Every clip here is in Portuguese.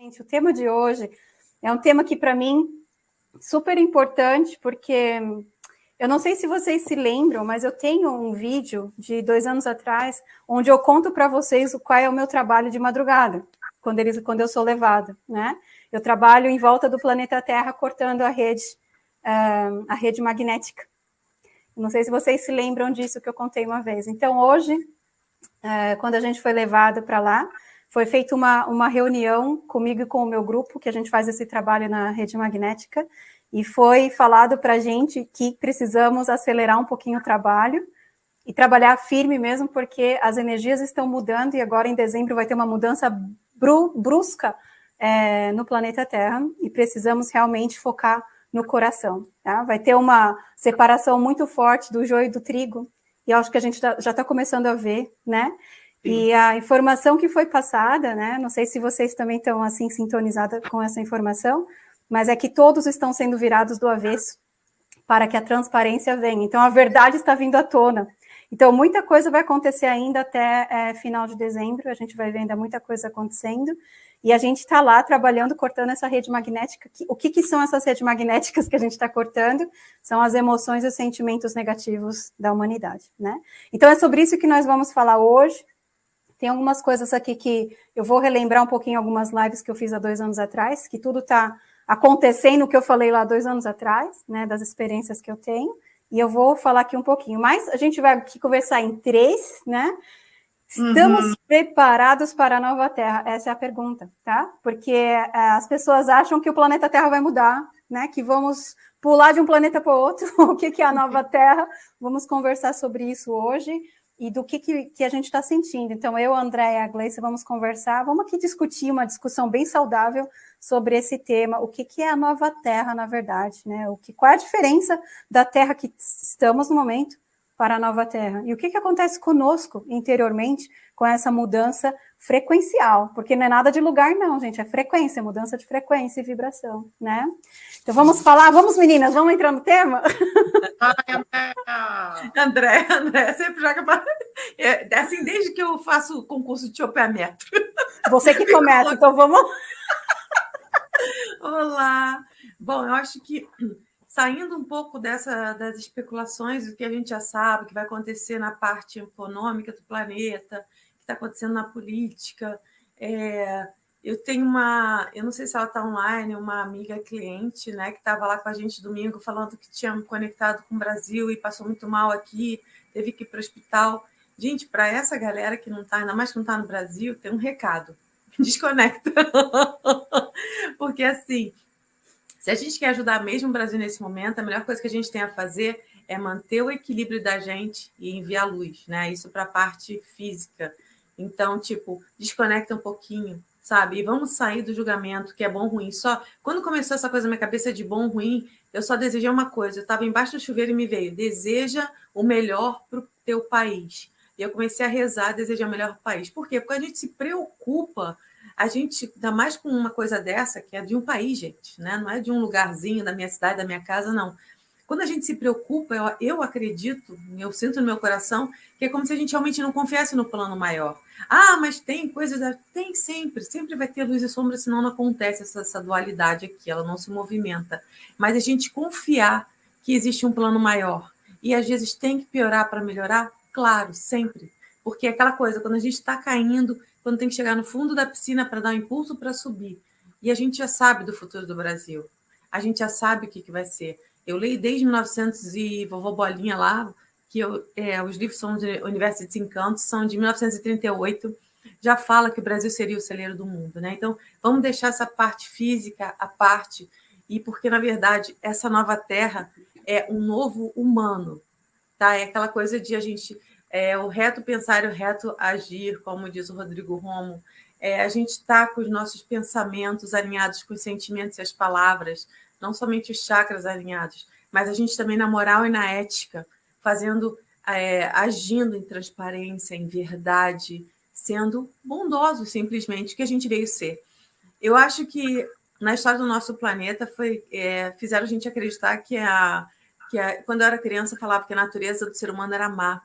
Gente, o tema de hoje é um tema que, para mim, super importante, porque eu não sei se vocês se lembram, mas eu tenho um vídeo de dois anos atrás, onde eu conto para vocês qual é o meu trabalho de madrugada, quando, eles, quando eu sou levada, né? Eu trabalho em volta do planeta Terra, cortando a rede, uh, a rede magnética. Não sei se vocês se lembram disso que eu contei uma vez. Então, hoje, uh, quando a gente foi levado para lá, foi feita uma, uma reunião comigo e com o meu grupo, que a gente faz esse trabalho na rede magnética, e foi falado para a gente que precisamos acelerar um pouquinho o trabalho e trabalhar firme mesmo, porque as energias estão mudando e agora em dezembro vai ter uma mudança bru brusca é, no planeta Terra e precisamos realmente focar no coração. Tá? Vai ter uma separação muito forte do joio e do trigo, e acho que a gente já está começando a ver, né? E a informação que foi passada, né, não sei se vocês também estão assim sintonizados com essa informação, mas é que todos estão sendo virados do avesso para que a transparência venha. Então, a verdade está vindo à tona. Então, muita coisa vai acontecer ainda até é, final de dezembro, a gente vai ver ainda muita coisa acontecendo, e a gente está lá trabalhando, cortando essa rede magnética. O que, que são essas redes magnéticas que a gente está cortando? São as emoções e os sentimentos negativos da humanidade, né? Então, é sobre isso que nós vamos falar hoje, tem algumas coisas aqui que eu vou relembrar um pouquinho algumas lives que eu fiz há dois anos atrás, que tudo está acontecendo o que eu falei lá dois anos atrás, né, das experiências que eu tenho, e eu vou falar aqui um pouquinho. Mas a gente vai aqui conversar em três, né? Estamos uhum. preparados para a nova Terra? Essa é a pergunta, tá? Porque é, as pessoas acham que o planeta Terra vai mudar, né? Que vamos pular de um planeta para o outro. o que, que é a nova Terra? Vamos conversar sobre isso hoje e do que, que, que a gente está sentindo. Então, eu, André e a Gleice vamos conversar, vamos aqui discutir uma discussão bem saudável sobre esse tema, o que, que é a nova Terra, na verdade, né? O que, qual é a diferença da Terra que estamos no momento para a nova Terra? E o que, que acontece conosco interiormente com essa mudança frequencial? Porque não é nada de lugar, não, gente, é frequência, mudança de frequência e vibração, né? Então vamos falar, vamos meninas, vamos entrar no tema? André, André, sempre joga para. É, assim, desde que eu faço concurso de chopeamento. Você que começa, então vamos. Olá! Bom, eu acho que saindo um pouco dessa, das especulações do que a gente já sabe que vai acontecer na parte econômica do planeta, está acontecendo na política, é, eu tenho uma, eu não sei se ela está online, uma amiga cliente, né, que estava lá com a gente domingo falando que tinha me conectado com o Brasil e passou muito mal aqui, teve que ir para o hospital. Gente, para essa galera que não está, ainda mais que não está no Brasil, tem um recado. Desconecta. Porque assim, se a gente quer ajudar mesmo o Brasil nesse momento, a melhor coisa que a gente tem a fazer é manter o equilíbrio da gente e enviar luz, né? Isso para a parte física. Então, tipo, desconecta um pouquinho, sabe? E vamos sair do julgamento que é bom ou ruim. Só quando começou essa coisa na minha cabeça de bom ou ruim, eu só desejei uma coisa. Eu estava embaixo do chuveiro e me veio: deseja o melhor para o teu país. E eu comecei a rezar, desejar o melhor país. Por quê? Porque a gente se preocupa a gente, ainda mais com uma coisa dessa, que é de um país, gente, né? não é de um lugarzinho da minha cidade, da minha casa, não. Quando a gente se preocupa, eu, eu acredito, eu sinto no meu coração, que é como se a gente realmente não confiasse no plano maior. Ah, mas tem coisas. Tem sempre, sempre vai ter luz e sombra, senão não acontece essa, essa dualidade aqui, ela não se movimenta. Mas a gente confiar que existe um plano maior. E às vezes tem que piorar para melhorar? Claro, sempre. Porque é aquela coisa, quando a gente está caindo, quando tem que chegar no fundo da piscina para dar um impulso para subir. E a gente já sabe do futuro do Brasil. A gente já sabe o que, que vai ser. Eu leio desde 1900 e vovó Bolinha lá, que eu, é, os livros são de Universo de Desencanto, são de 1938, já fala que o Brasil seria o celeiro do mundo, né? Então, vamos deixar essa parte física à parte, e porque, na verdade, essa nova terra é um novo humano, tá? É aquela coisa de a gente é, o reto pensar e o reto agir, como diz o Rodrigo Romo, é, a gente está com os nossos pensamentos alinhados com os sentimentos e as palavras, não somente os chakras alinhados, mas a gente também na moral e na ética, fazendo, é, agindo em transparência, em verdade, sendo bondoso simplesmente, que a gente veio ser. Eu acho que na história do nosso planeta foi, é, fizeram a gente acreditar que, a, que a, quando eu era criança falava que a natureza do ser humano era má,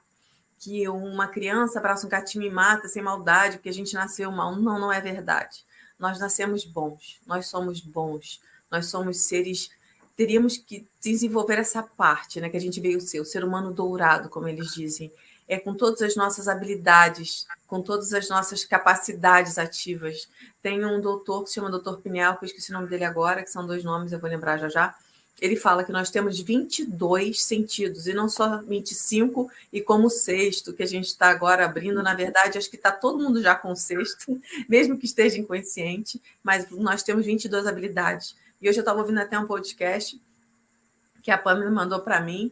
que uma criança abraça um gatinho e mata sem maldade, porque a gente nasceu mal. Não, não é verdade. nós nascemos bons, nós somos bons, nós somos seres. Teríamos que desenvolver essa parte, né? Que a gente veio ser, o ser humano dourado, como eles dizem é, com todas as nossas habilidades, com todas as nossas capacidades ativas. Tem um doutor que se chama doutor Pineal, que eu esqueci o nome dele agora, que são dois nomes, eu vou lembrar já já. Ele fala que nós temos 22 sentidos, e não só 25, e como sexto, que a gente está agora abrindo, na verdade, acho que está todo mundo já com sexto, mesmo que esteja inconsciente, mas nós temos 22 habilidades. E hoje eu estava ouvindo até um podcast que a Pamela mandou para mim,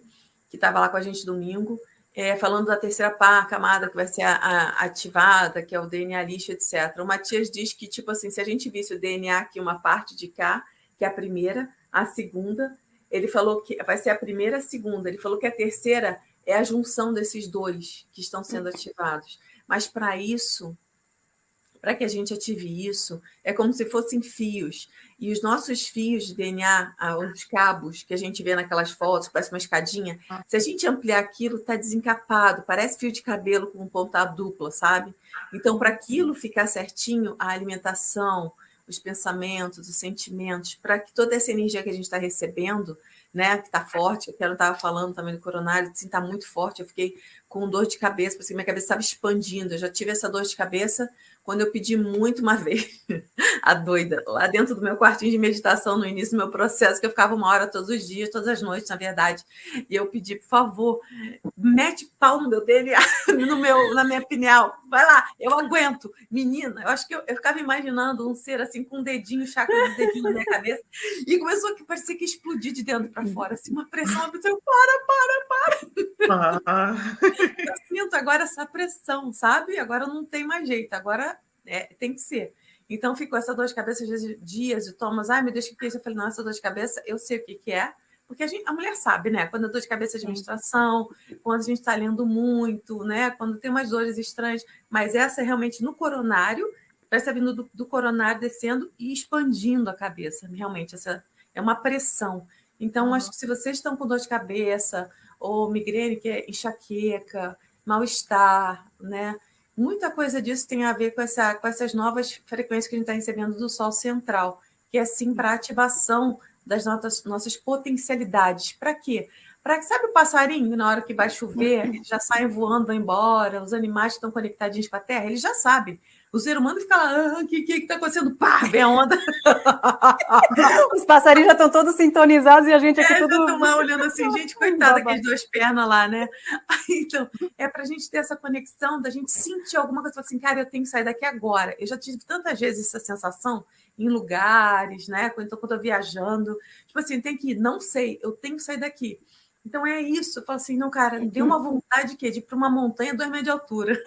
que estava lá com a gente domingo, é, falando da terceira pá, camada que vai ser a, a, ativada, que é o DNA lixo, etc. O Matias diz que, tipo assim, se a gente visse o DNA aqui, uma parte de cá, que é a primeira, a segunda, ele falou que vai ser a primeira, a segunda. Ele falou que a terceira é a junção desses dois que estão sendo ativados. Mas para isso, para que a gente ative isso, é como se fossem fios. E os nossos fios de DNA, os cabos que a gente vê naquelas fotos, parece uma escadinha, ah. se a gente ampliar aquilo, está desencapado, parece fio de cabelo com ponta dupla, sabe? Então, para aquilo ficar certinho, a alimentação, os pensamentos, os sentimentos, para que toda essa energia que a gente está recebendo, né, que está forte, que eu estava falando também do coronário, assim, está muito forte, eu fiquei com dor de cabeça, porque minha cabeça estava expandindo, eu já tive essa dor de cabeça quando eu pedi muito uma vez, a doida, lá dentro do meu quartinho de meditação, no início do meu processo, que eu ficava uma hora todos os dias, todas as noites, na verdade, e eu pedi, por favor, mete pau no meu DNA, no meu, na minha pineal, vai lá, eu aguento. Menina, eu acho que eu, eu ficava imaginando um ser assim, com um dedinho, chakra de dedinho na minha cabeça, e começou a parecer que explodir de dentro para fora, assim, uma pressão, eu pensei, para, para, para. Ah. Eu sinto agora essa pressão, sabe? Agora não tem mais jeito, agora é, tem que ser. Então ficou essa dor de cabeça dias e Thomas, ai meu Deus, o que é isso? Eu falei, não, essa dor de cabeça, eu sei o que, que é, porque a, gente, a mulher sabe, né? Quando a dor de cabeça de menstruação, quando a gente está lendo muito, né? Quando tem umas dores estranhas, mas essa é realmente no coronário, parece vindo do, do coronário descendo e expandindo a cabeça, realmente, essa é uma pressão. Então, uhum. acho que se vocês estão com dor de cabeça, ou migrene, que é enxaqueca, mal-estar, né? Muita coisa disso tem a ver com, essa, com essas novas frequências que a gente está recebendo do Sol central, que é sim para ativação das nossas, nossas potencialidades. Para quê? Para que, sabe o passarinho, na hora que vai chover, já saem voando embora, os animais que estão conectadinhos com a Terra, eles já sabem. O ser humano fica lá, ah, o que está acontecendo? Pá, vem a onda. Os passarinhos já estão todos sintonizados e a gente aqui é, tudo... estão lá olhando assim, gente, coitada, aqueles duas pernas lá, né? Então, é para a gente ter essa conexão, da gente sentir alguma coisa, assim, cara, eu tenho que sair daqui agora. Eu já tive tantas vezes essa sensação em lugares, né? Quando eu estou viajando. Tipo assim, tem que ir, não sei, eu tenho que sair daqui. Então é isso. Eu falo assim, não, cara, deu uma vontade de, de ir para uma montanha dois metros de altura.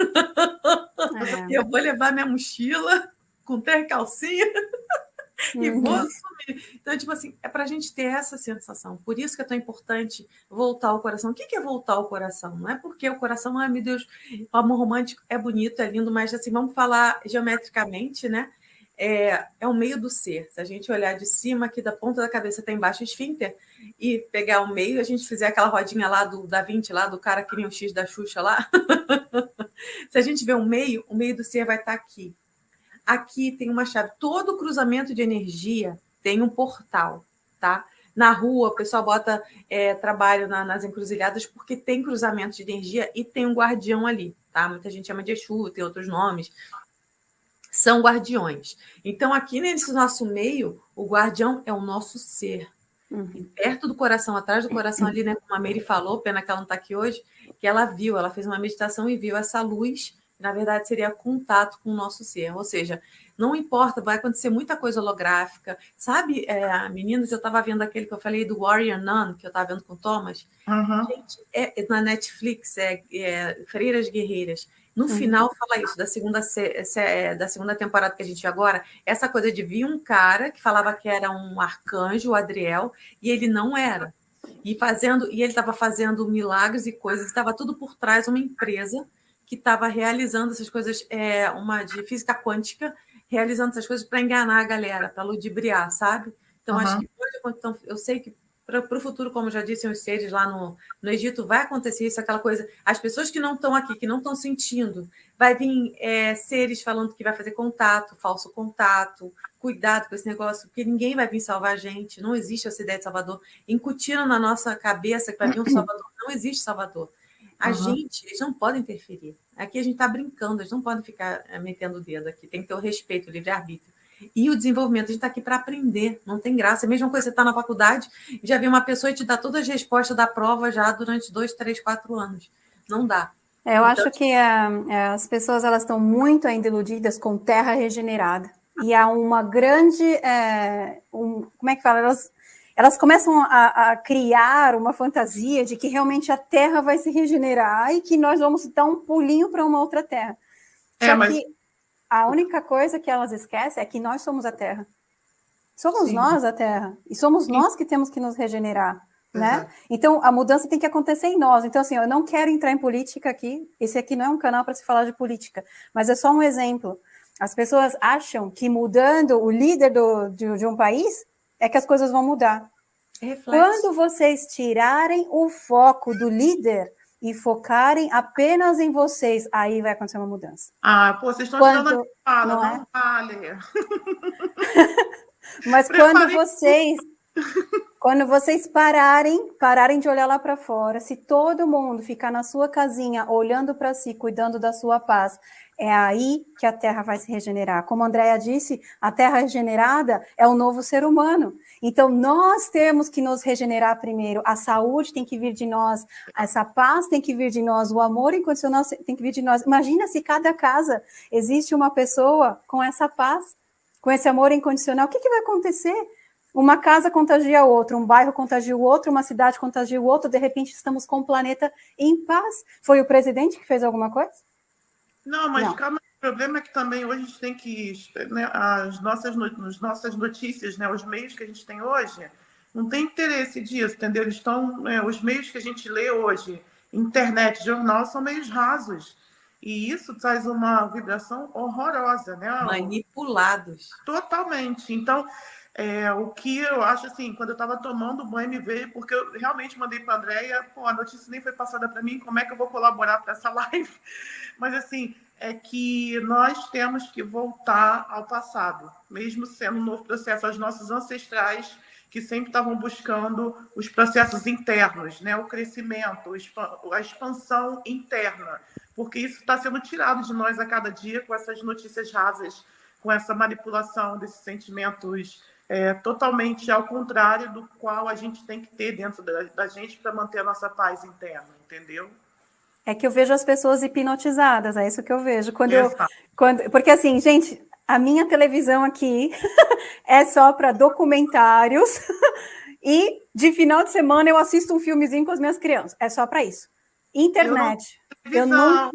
É. eu vou levar minha mochila com calcinha e uhum. vou assumir. Então, tipo assim, é para a gente ter essa sensação. Por isso que é tão importante voltar ao coração. O que é voltar ao coração? Não é porque o coração, ai meu Deus, o amor romântico é bonito, é lindo, mas assim, vamos falar geometricamente, né? É, é o meio do ser. Se a gente olhar de cima, aqui da ponta da cabeça até embaixo, o esfíncter, e pegar o meio, a gente fizer aquela rodinha lá do da 20, lá do cara que nem o X da Xuxa lá. Se a gente ver o meio, o meio do ser vai estar aqui. Aqui tem uma chave. Todo cruzamento de energia tem um portal, tá? Na rua, o pessoal bota é, trabalho na, nas encruzilhadas porque tem cruzamento de energia e tem um guardião ali, tá? Muita gente chama de Exu, tem outros nomes são guardiões. Então, aqui nesse nosso meio, o guardião é o nosso ser. Uhum. Perto do coração, atrás do coração ali, né? Como a Mary falou, pena que ela não está aqui hoje, que ela viu, ela fez uma meditação e viu essa luz, que na verdade seria contato com o nosso ser. Ou seja, não importa, vai acontecer muita coisa holográfica. Sabe, é, meninas, eu estava vendo aquele que eu falei do Warrior Nun, que eu estava vendo com o Thomas. Uhum. Gente, é, é, na Netflix, é, é Freiras Guerreiras. No uhum. final, fala isso, da segunda, é, da segunda temporada que a gente viu agora, essa coisa de vir um cara que falava que era um arcanjo, o Adriel, e ele não era. E fazendo, e ele estava fazendo milagres e coisas, estava tudo por trás uma empresa que estava realizando essas coisas, é, uma de física quântica, realizando essas coisas para enganar a galera, para ludibriar, sabe? Então, uhum. acho que hoje, então, eu sei que para o futuro, como já disse os seres lá no, no Egito, vai acontecer isso, aquela coisa. As pessoas que não estão aqui, que não estão sentindo, vai vir é, seres falando que vai fazer contato, falso contato, cuidado com esse negócio, porque ninguém vai vir salvar a gente, não existe essa ideia de Salvador. Incutindo na nossa cabeça que vai vir um Salvador, não existe Salvador. A uhum. gente, eles não podem interferir. Aqui a gente está brincando, eles não podem ficar é, metendo o dedo aqui, tem que ter o respeito, o livre-arbítrio. E o desenvolvimento, a gente está aqui para aprender, não tem graça. É a mesma coisa, você está na faculdade, já vem uma pessoa e te dá todas as respostas da prova já durante dois, três, quatro anos. Não dá. É, eu então, acho que é, as pessoas elas estão muito ainda iludidas com terra regenerada. E há uma grande. É, um, como é que fala? Elas, elas começam a, a, criar uma fantasia de que realmente a terra vai se regenerar e que nós vamos dar um pulinho para uma outra terra. É, Só mas... que a única coisa que elas esquecem é que nós somos a Terra. Somos Sim. nós a Terra. E somos Sim. nós que temos que nos regenerar. Né? Então, a mudança tem que acontecer em nós. Então, assim, eu não quero entrar em política aqui. Esse aqui não é um canal para se falar de política, mas é só um exemplo. As pessoas acham que mudando o líder do, de, de um país é que as coisas vão mudar. Quando vocês tirarem o foco do líder, e focarem apenas em vocês, aí vai acontecer uma mudança. Ah, pô, vocês estão quando... tirando a fala, não, é? não vale. Mas quando vocês quando vocês pararem, pararem de olhar lá para fora, se todo mundo ficar na sua casinha, olhando para si, cuidando da sua paz, é aí que a terra vai se regenerar. Como a Andrea disse, a terra regenerada é o novo ser humano. Então, nós temos que nos regenerar primeiro. A saúde tem que vir de nós, essa paz tem que vir de nós, o amor incondicional tem que vir de nós. Imagina se cada casa existe uma pessoa com essa paz, com esse amor incondicional. O que, que vai acontecer? Uma casa contagia outra, um bairro contagia o outro, uma cidade contagia o outro, de repente estamos com o planeta em paz. Foi o presidente que fez alguma coisa? Não, mas Não. calma, o problema é que também hoje a gente tem que. Né, as, nossas, as nossas notícias, né, os meios que a gente tem hoje, não tem interesse disso, entendeu? Eles estão. Né, os meios que a gente lê hoje, internet, jornal, são meios rasos. E isso traz uma vibração horrorosa, né? Manipulados. Totalmente. Então, é, o que eu acho assim, quando eu estava tomando banho, me veio, porque eu realmente mandei para a Andréia, pô, a notícia nem foi passada para mim, como é que eu vou colaborar para essa live? Mas, assim, é que nós temos que voltar ao passado, mesmo sendo um novo processo. Os nossos ancestrais que sempre estavam buscando os processos internos, né? o crescimento, a expansão interna, porque isso está sendo tirado de nós a cada dia com essas notícias rasas, com essa manipulação desses sentimentos é, totalmente ao contrário do qual a gente tem que ter dentro da, da gente para manter a nossa paz interna, entendeu? É que eu vejo as pessoas hipnotizadas, é isso que eu vejo. Quando eu, quando, porque assim, gente, a minha televisão aqui é só para documentários e de final de semana eu assisto um filmezinho com as minhas crianças. É só para isso. Internet. Eu, não, eu,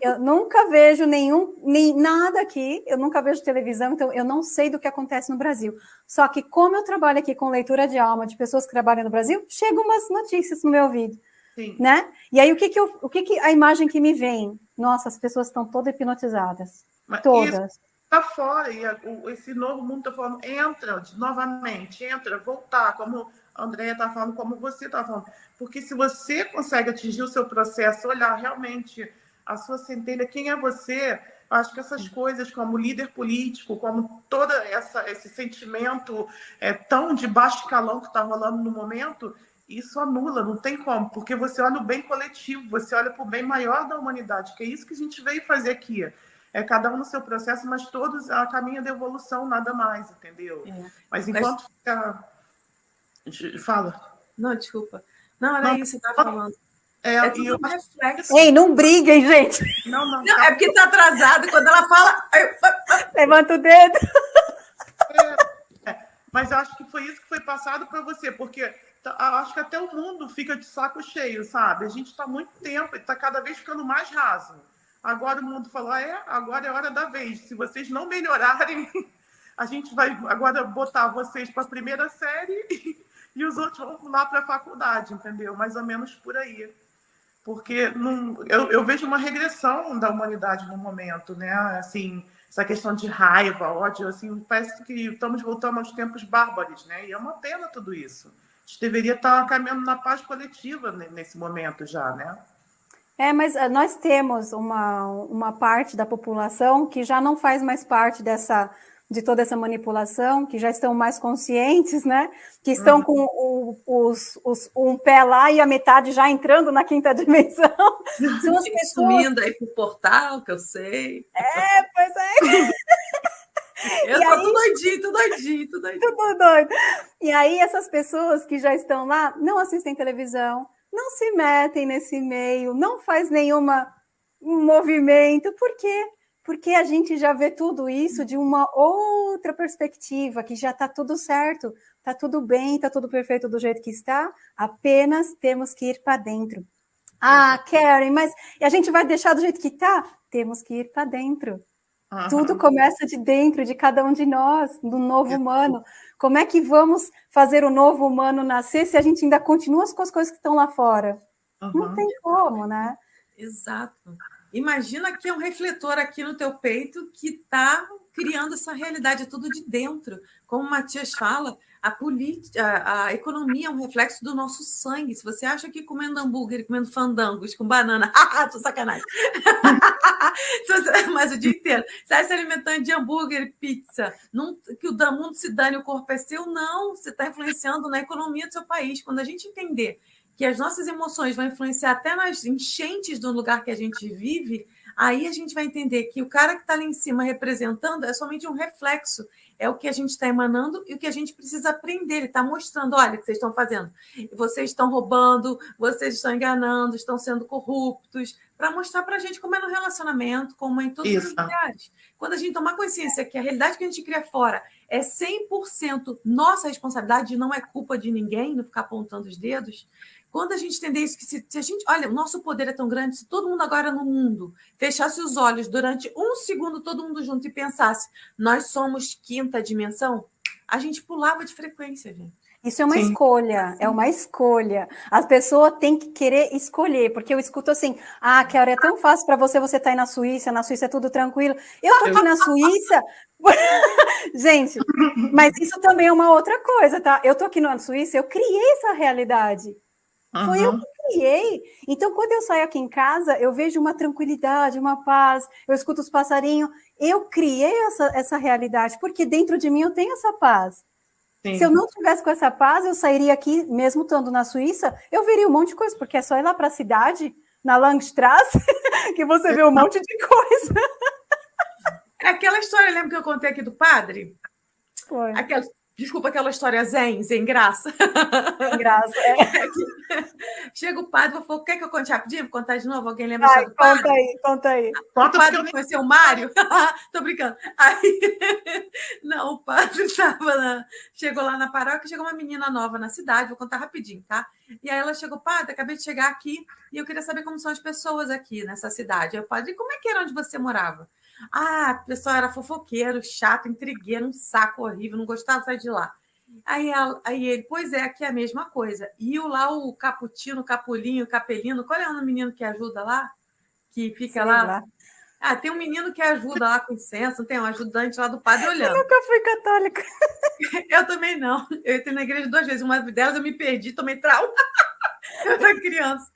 eu nunca vejo nenhum, nem nada aqui, eu nunca vejo televisão, então eu não sei do que acontece no Brasil. Só que como eu trabalho aqui com leitura de alma de pessoas que trabalham no Brasil, chegam umas notícias no meu ouvido. Sim. Né? E aí, o que que, eu, o que que a imagem que me vem? Nossa, as pessoas estão todas hipnotizadas. Mas todas. Está fora, e esse novo mundo está falando, entra novamente, entra, voltar, como a Andrea está falando, como você está falando. Porque se você consegue atingir o seu processo, olhar realmente a sua centelha, quem é você, acho que essas coisas, como líder político, como todo essa, esse sentimento é, tão de baixo calão que está rolando no momento, isso anula, não tem como, porque você olha o bem coletivo, você olha para o bem maior da humanidade, que é isso que a gente veio fazer aqui. É cada um no seu processo, mas todos a caminho da evolução, nada mais, entendeu? É. Mas enquanto mas... fica. Fala. Não, desculpa. Não, era não, isso que você estava falando. É, é eu... um reflexo. Ei, não briguem, gente. Não, não. não é porque está atrasado. Quando ela fala. Levanta o dedo. É, é, mas eu acho que foi isso que foi passado para você, porque Tá, acho que até o mundo fica de saco cheio, sabe? A gente está muito tempo, está cada vez ficando mais raso. Agora o mundo falou, ah, é, agora é hora da vez. Se vocês não melhorarem, a gente vai agora botar vocês para a primeira série e, os outros vão lá para a faculdade, entendeu? Mais ou menos por aí. Porque eu, eu vejo uma regressão da humanidade no momento, né? Assim, essa questão de raiva, ódio, assim, parece que estamos voltando aos tempos bárbaros, né? E é uma pena tudo isso gente deveria estar caminhando na paz coletiva nesse momento já, né? É, mas eh, nós temos uma, uma parte da população que já não faz mais parte dessa de toda essa manipulação, que já estão mais conscientes, né? Que estão uhum. com o, os, os, um pé lá e a metade já entrando na quinta dimensão. São as pessoas... Sumindo aí pro portal, que eu sei. É, pois é. Eu e tô aí, tudo doidinho, tudo doidinho, tudo doidinho. Tudo doido. E aí, essas pessoas que já estão lá não assistem televisão, não se metem nesse meio, não faz nenhuma um movimento. Por quê? Porque a gente já vê tudo isso de uma outra perspectiva, que já está tudo certo, está tudo bem, está tudo perfeito do jeito que está, apenas temos que ir para dentro. Ah, Karen, mas a gente vai deixar do jeito que está? Temos que ir para dentro. Uhum. Tudo começa de dentro de cada um de nós, do novo humano. Como é que vamos fazer o novo humano nascer se a gente ainda continua com as coisas que estão lá fora? Uhum. Não tem como, né? Exato. Imagina que é um refletor aqui no teu peito que está criando essa realidade, tudo de dentro. Como o Matias fala, a, política, a, economia é um reflexo do nosso sangue. Se você acha que comendo hambúrguer comendo fandangos com banana, tô sacanagem. Mas o dia inteiro, você está se alimentando de hambúrguer pizza, não, que o mundo se dane, o corpo é seu, não. Você está influenciando na economia do seu país. Quando a gente entender que as nossas emoções vão influenciar até nas enchentes do lugar que a gente vive, aí a gente vai entender que o cara que está lá em cima representando é somente um reflexo é o que a gente está emanando e o que a gente precisa aprender. Ele está mostrando: olha o que vocês estão fazendo. Vocês estão roubando, vocês estão enganando, estão sendo corruptos, para mostrar para a gente como é no relacionamento, como é em todos Isso. os lugares. Quando a gente tomar consciência que a realidade que a gente cria fora é 100% nossa responsabilidade, não é culpa de ninguém, não ficar apontando os dedos, quando a gente entender isso, que se, se, a gente. Olha, o nosso poder é tão grande, se todo mundo agora no mundo fechasse os olhos durante um segundo, todo mundo junto, e pensasse, nós somos quinta dimensão, a gente pulava de frequência, gente. Isso é uma Sim. escolha, é uma escolha. As pessoas têm que querer escolher, porque eu escuto assim: ah, Kelly, é tão fácil para você, você tá aí na Suíça, na Suíça é tudo tranquilo. Eu tô aqui na Suíça. Gente, mas isso também é uma outra coisa, tá? Eu tô aqui na Suíça, eu criei essa realidade. Uhum. Foi eu que criei. Então, quando eu saio aqui em casa, eu vejo uma tranquilidade, uma paz, eu escuto os passarinhos. Eu criei essa, essa realidade, porque dentro de mim eu tenho essa paz. Sim. Se eu não tivesse com essa paz, eu sairia aqui, mesmo estando na Suíça, eu veria um monte de coisa, porque é só ir lá para a cidade, na Langstrasse, que você vê um monte de coisa. Aquela história, lembra que eu contei aqui do padre? Foi. Aquela, Desculpa aquela história zen, sem graça. Graça, é. Chega o padre e falou: quer que eu conte rapidinho? Vou contar de novo? Alguém lembra Ai, do padre? Conta aí, conta aí. O padre eu... conheceu o Mário? Tô brincando. Aí, não, o padre estava chegou lá na paróquia, chegou uma menina nova na cidade, vou contar rapidinho, tá? E aí ela chegou, padre, acabei de chegar aqui e eu queria saber como são as pessoas aqui nessa cidade. Aí o padre, como é que era onde você morava? Ah, o pessoal era fofoqueiro, chato, intrigueiro, um saco horrível, não gostava de sair de lá. Aí, aí ele, pois é, aqui é a mesma coisa. E o lá, o Caputino, Capulinho, Capelino, qual é o menino que ajuda lá? Que fica lá? lá? Ah, tem um menino que ajuda lá com incenso, tem um ajudante lá do padre olhando. Eu nunca fui católica. Eu também não. Eu entrei na igreja duas vezes. Uma delas eu me perdi, tomei trauma. Eu era criança.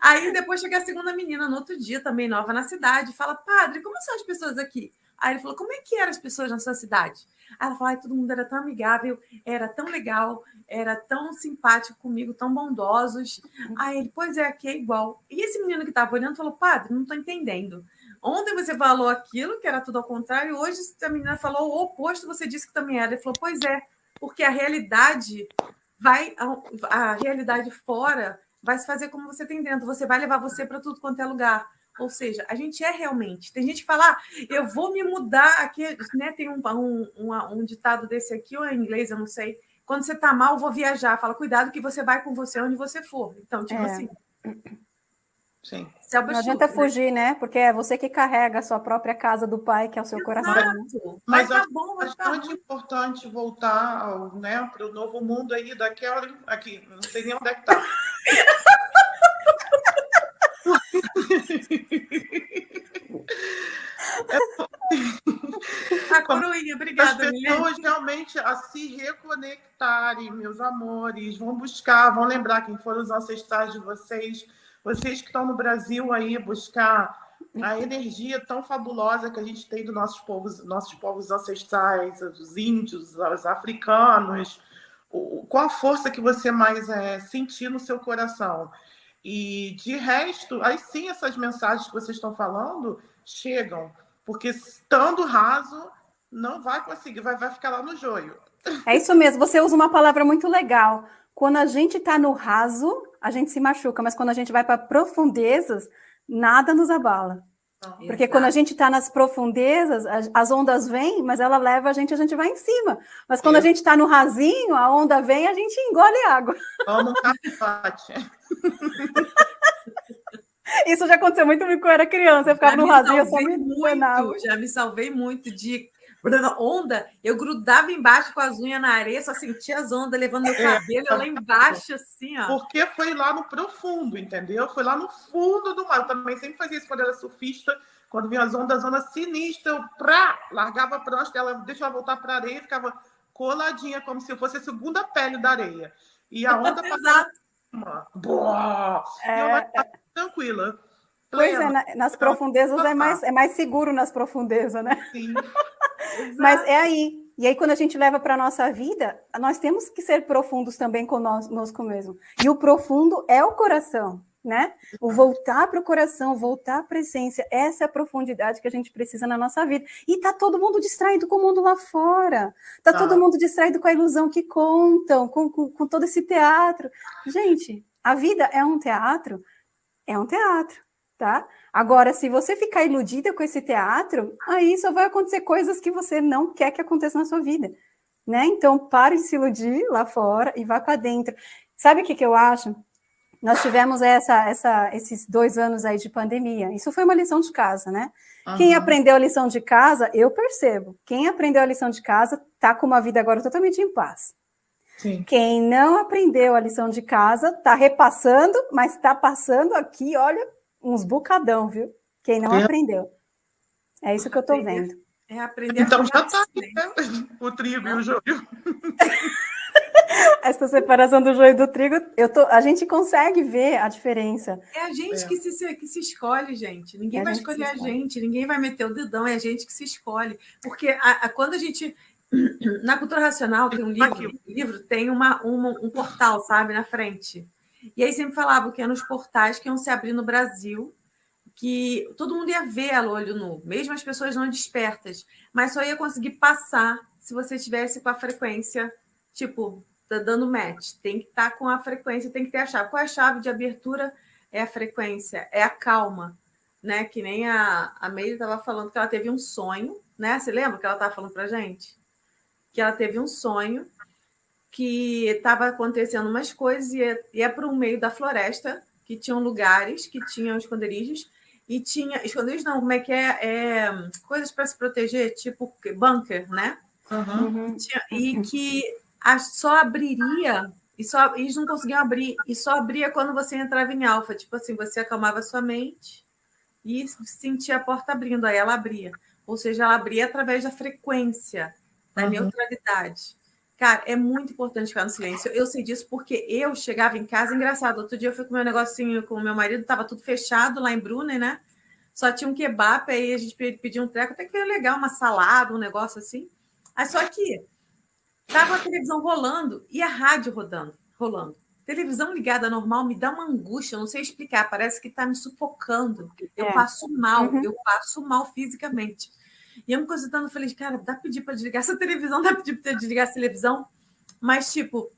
Aí depois chega a segunda menina no outro dia, também nova na cidade, fala: Padre, como são as pessoas aqui? Aí ele falou: Como é que eram as pessoas na sua cidade? Aí ela falou: Todo mundo era tão amigável, era tão legal, era tão simpático comigo, tão bondosos. Aí ele: Pois é, aqui é igual. E esse menino que estava olhando falou: Padre, não estou entendendo. Ontem você falou aquilo, que era tudo ao contrário, hoje a menina falou o oposto, você disse que também era. Ele falou: Pois é, porque a realidade vai, a, a realidade fora vai se fazer como você tem dentro, você vai levar você para tudo quanto é lugar. Ou seja, a gente é realmente. Tem gente que fala, ah, eu vou me mudar aqui, né? Tem um, um, um, um ditado desse aqui, ou em inglês, eu não sei. Quando você está mal, vou viajar. Fala, cuidado que você vai com você onde você for. Então, tipo é. assim. Sim. É não adianta né? fugir, né? Porque é você que carrega a sua própria casa do pai, que é o seu Exato. coração. Né? Mas, Mas tá bom, é bastante tá importante voltar né, para o novo mundo aí daquela. Aqui, não sei nem onde é que está. A coroinha, obrigada. As pessoas realmente a se reconectarem, meus amores, vão buscar, vão lembrar quem foram os ancestrais de vocês, vocês que estão no Brasil aí, buscar a energia tão fabulosa que a gente tem dos nossos povos, nossos povos ancestrais, os índios, os africanos, qual a força que você mais é, sentir no seu coração. E de resto, aí sim essas mensagens que vocês estão falando chegam, porque estando raso, não vai conseguir, vai, vai ficar lá no joio. É isso mesmo, você usa uma palavra muito legal. Quando a gente está no raso, a gente se machuca, mas quando a gente vai para profundezas, nada nos abala. Porque Exato. quando a gente está nas profundezas, as ondas vêm, mas ela leva a gente, a gente vai em cima. Mas quando a gente está no rasinho, a onda vem, a gente engole água. Isso já aconteceu muito comigo quando eu era criança. Eu ficava já no rasinho, eu só me muito, Já me salvei muito de onda, eu grudava embaixo com as unhas na areia, só sentia as ondas levando meu é. cabelo é, lá embaixo, assim, ó. Porque foi lá no profundo, entendeu? Foi lá no fundo do mar. Eu também sempre fazia isso quando era surfista, quando vinha as ondas, onda sinistra, eu pra, largava a prancha dela, deixava voltar para a areia, ficava coladinha, como se fosse a segunda pele da areia. E a onda passava. Boa! É... E eu tranquila. Pois é, nas profundezas é mais, é mais seguro nas profundezas, né? Sim. Mas é aí. E aí, quando a gente leva para a nossa vida, nós temos que ser profundos também conosco mesmo. E o profundo é o coração, né? O voltar para o coração, voltar para a essência, essa é a profundidade que a gente precisa na nossa vida. E tá todo mundo distraído com o mundo lá fora. Tá, tá. todo mundo distraído com a ilusão que contam, com, com, com todo esse teatro. Gente, a vida é um teatro? É um teatro, tá? Agora, se você ficar iludida com esse teatro, aí só vai acontecer coisas que você não quer que aconteça na sua vida, né? Então, pare de se iludir lá fora e vá para dentro. Sabe o que, que eu acho? Nós tivemos essa, essa, esses dois anos aí de pandemia. Isso foi uma lição de casa, né? Uhum. Quem aprendeu a lição de casa, eu percebo. Quem aprendeu a lição de casa está com uma vida agora totalmente em paz. Sim. Quem não aprendeu a lição de casa está repassando, mas está passando aqui, olha, uns bucadão, viu? Quem não é. aprendeu. É isso que eu estou vendo. É aprender Então já está né? o trigo e o joio. Essa separação do joio e do trigo, eu tô, a gente consegue ver a diferença. É a gente é. Que, se, que se escolhe, gente. Ninguém é vai escolher a gente, ninguém vai meter o dedão, é a gente que se escolhe. Porque a, a, quando a gente. Na cultura racional tem um livro, um livro tem uma, uma, um portal, sabe, na frente. E aí sempre falava que eram os portais que iam se abrir no Brasil, que todo mundo ia ver a olho nu, mesmo as pessoas não despertas, mas só ia conseguir passar se você tivesse com a frequência, tipo, tá dando match, tem que estar tá com a frequência, tem que ter a chave. Qual é a chave de abertura? É a frequência, é a calma, né? Que nem a, a Meire estava falando que ela teve um sonho, né? Você lembra que ela estava falando para gente? Que ela teve um sonho que estava acontecendo umas coisas e ia, ia para o meio da floresta, que tinham lugares, que tinham esconderijos, e tinha. Esconderijos não, como é que é? é coisas para se proteger, tipo bunker, né? Uhum. E, tinha, e que a, só abriria, e só, eles não conseguiam abrir, e só abria quando você entrava em alfa. Tipo assim, você acalmava sua mente e sentia a porta abrindo, aí ela abria. Ou seja, ela abria através da frequência, da uhum. neutralidade. Cara, é muito importante ficar no silêncio. Eu sei disso porque eu chegava em casa, engraçado. Outro dia eu fui com meu negocinho com o meu marido, estava tudo fechado lá em Brunner, né? Só tinha um kebab, aí a gente pediu um treco, até que veio legal, uma salada, um negócio assim. Aí só que tava a televisão rolando e a rádio rodando, rolando. Televisão ligada normal me dá uma angústia, eu não sei explicar, parece que está me sufocando. Eu é. passo mal, uhum. eu passo mal fisicamente. E eu me consultando, falei, cara, dá pedir para desligar essa televisão, dá pedir para desligar essa televisão. Mas, tipo,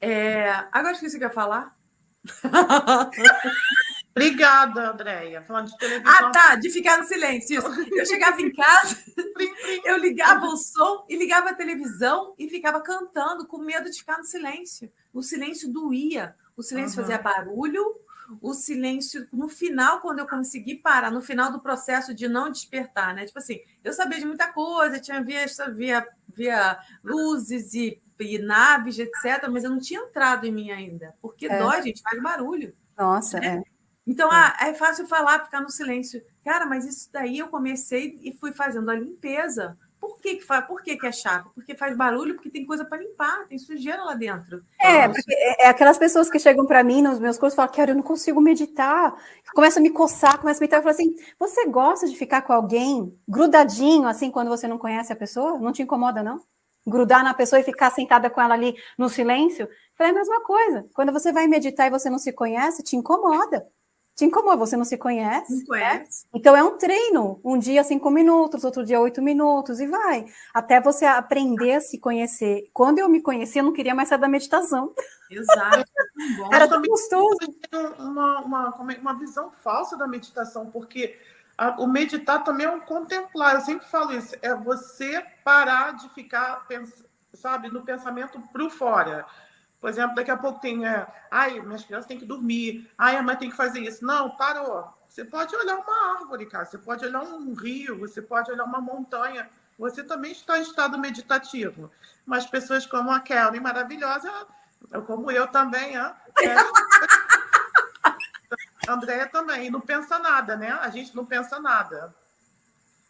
é... agora esqueci o que eu ia falar. Obrigada, Andréia. Falando de televisão. Ah, tá, de ficar no silêncio. Isso. Eu chegava em casa, eu ligava o som e ligava a televisão e ficava cantando com medo de ficar no silêncio. O silêncio doía, o silêncio uhum. fazia barulho, o silêncio no final, quando eu consegui parar, no final do processo de não despertar, né? Tipo assim, eu sabia de muita coisa, tinha visto, via, via luzes e, e naves, etc., mas eu não tinha entrado em mim ainda, porque é. dói, gente, faz barulho. Nossa, né? é. Então, é. Ah, é fácil falar, ficar no silêncio. Cara, mas isso daí eu comecei e fui fazendo a limpeza. Por que, que, faz, por que, que é chato? Porque faz barulho, porque tem coisa para limpar, tem sujeira lá dentro. É, é, é aquelas pessoas que chegam para mim nos meus cursos e falam, cara, eu não consigo meditar. Começa a me coçar, começa a meditar. Eu falo assim, você gosta de ficar com alguém grudadinho, assim, quando você não conhece a pessoa? Não te incomoda, não? Grudar na pessoa e ficar sentada com ela ali no silêncio? Eu falei, é a mesma coisa. Quando você vai meditar e você não se conhece, te incomoda te incomoda, você não se conhece. Não conhece. Né? Então é um treino. Um dia cinco minutos, outro dia oito minutos, e vai. Até você aprender a se conhecer. Quando eu me conheci, eu não queria mais sair da meditação. Exato. Era tão gostoso. Uma, uma, uma visão falsa da meditação, porque a, o meditar também é um contemplar. Eu sempre falo isso. É você parar de ficar, sabe, no pensamento para fora. Por exemplo, daqui a pouco tem, é, ai, minhas crianças têm que dormir, ai, a mãe tem que fazer isso. Não, parou. Você pode olhar uma árvore, cara, você pode olhar um rio, você pode olhar uma montanha. Você também está em estado meditativo. Mas pessoas como a Kelly, maravilhosa, como eu também, é, Andréia também, não pensa nada, né? A gente não pensa nada.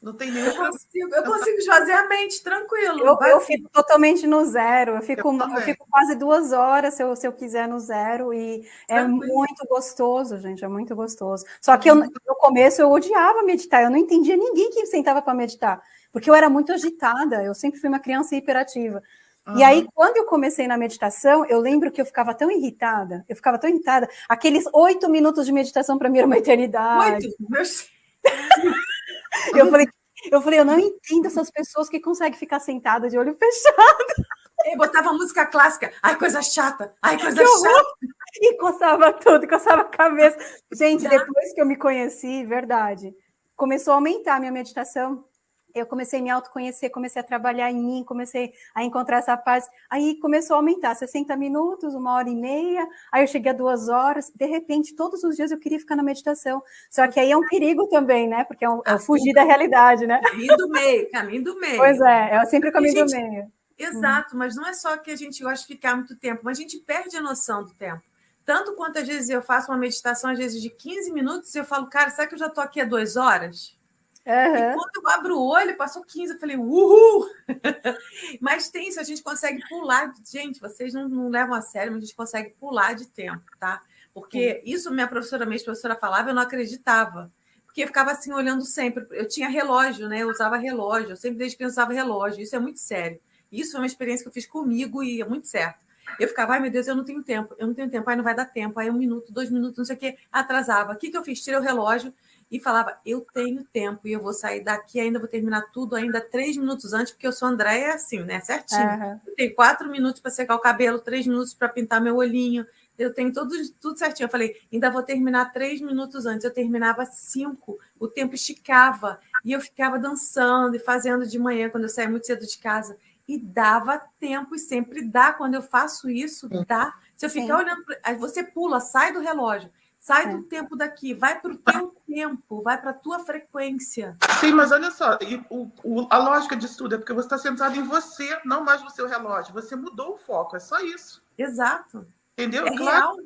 Não tem nenhum eu consigo, eu consigo esvaziar a mente, tranquilo. Eu, eu, fico totalmente no zero. Eu fico, eu, eu fico quase duas horas se eu, se eu quiser no zero. E é tranquilo. é muito gostoso, gente. É muito gostoso. Só que eu, uhum. no começo eu odiava meditar. Eu não entendia ninguém que sentava para meditar. Porque eu era muito agitada. Eu sempre fui uma criança hiperativa. Uhum. E aí, quando eu comecei na meditação, eu lembro que eu ficava tão irritada, eu ficava tão irritada. Aqueles oito minutos de meditação para mim era uma eternidade. Oito? Eu falei, eu falei, eu não entendo essas pessoas que conseguem ficar sentada de olho fechado. E botava música clássica. Ai, coisa chata. Ai, coisa chata. E coçava tudo, coçava a cabeça. Gente, depois que eu me conheci, verdade, começou a aumentar a minha meditação eu comecei a me autoconhecer, comecei a trabalhar em mim, comecei a encontrar essa paz. Aí começou a aumentar, 60 minutos, uma hora e meia, aí eu cheguei a duas horas. De repente, todos os dias eu queria ficar na meditação. Só que aí é um perigo também, né? Porque é, um, é fugir da realidade, né? Caminho do meio, caminho do meio. Pois é, é sempre o caminho gente, do meio. Exato, mas não é só que a gente gosta de ficar muito tempo, mas a gente perde a noção do tempo. Tanto quantas vezes eu faço uma meditação, às vezes de 15 minutos, e eu falo, cara, será que eu já estou aqui há duas horas? Uhum. E quando eu abro o olho, passou 15, eu falei, uhul! mas tem isso, a gente consegue pular. Gente, vocês não, não, levam a sério, mas a gente consegue pular de tempo, tá? Porque isso minha professora, minha professora falava, eu não acreditava. Porque eu ficava assim olhando sempre. Eu tinha relógio, né? Eu usava relógio, eu sempre desde que eu usava relógio. Isso é muito sério. Isso foi uma experiência que eu fiz comigo e é muito certo. Eu ficava, ai meu Deus, eu não tenho tempo, eu não tenho tempo, ai não vai dar tempo, aí um minuto, dois minutos, não sei o quê, atrasava. O que, que eu fiz? Tirei o relógio, e falava: Eu tenho tempo e eu vou sair daqui, ainda vou terminar tudo ainda três minutos antes, porque eu sou Andréia assim, né? Certinho. Uhum. Eu tenho quatro minutos para secar o cabelo, três minutos para pintar meu olhinho. Eu tenho tudo, tudo certinho. Eu falei, ainda vou terminar três minutos antes. Eu terminava cinco, o tempo esticava. E eu ficava dançando e fazendo de manhã, quando eu saía muito cedo de casa. E dava tempo, e sempre dá. Quando eu faço isso, dá. Se eu ficar Sim. olhando, aí você pula, sai do relógio Sai é. do tempo daqui, vai para o teu tempo, vai para a tua frequência. Sim, mas olha só, o, o, a lógica disso tudo é porque você está centrado em você, não mais no seu relógio. Você mudou o foco, é só isso. Exato. Entendeu? É claro. Real.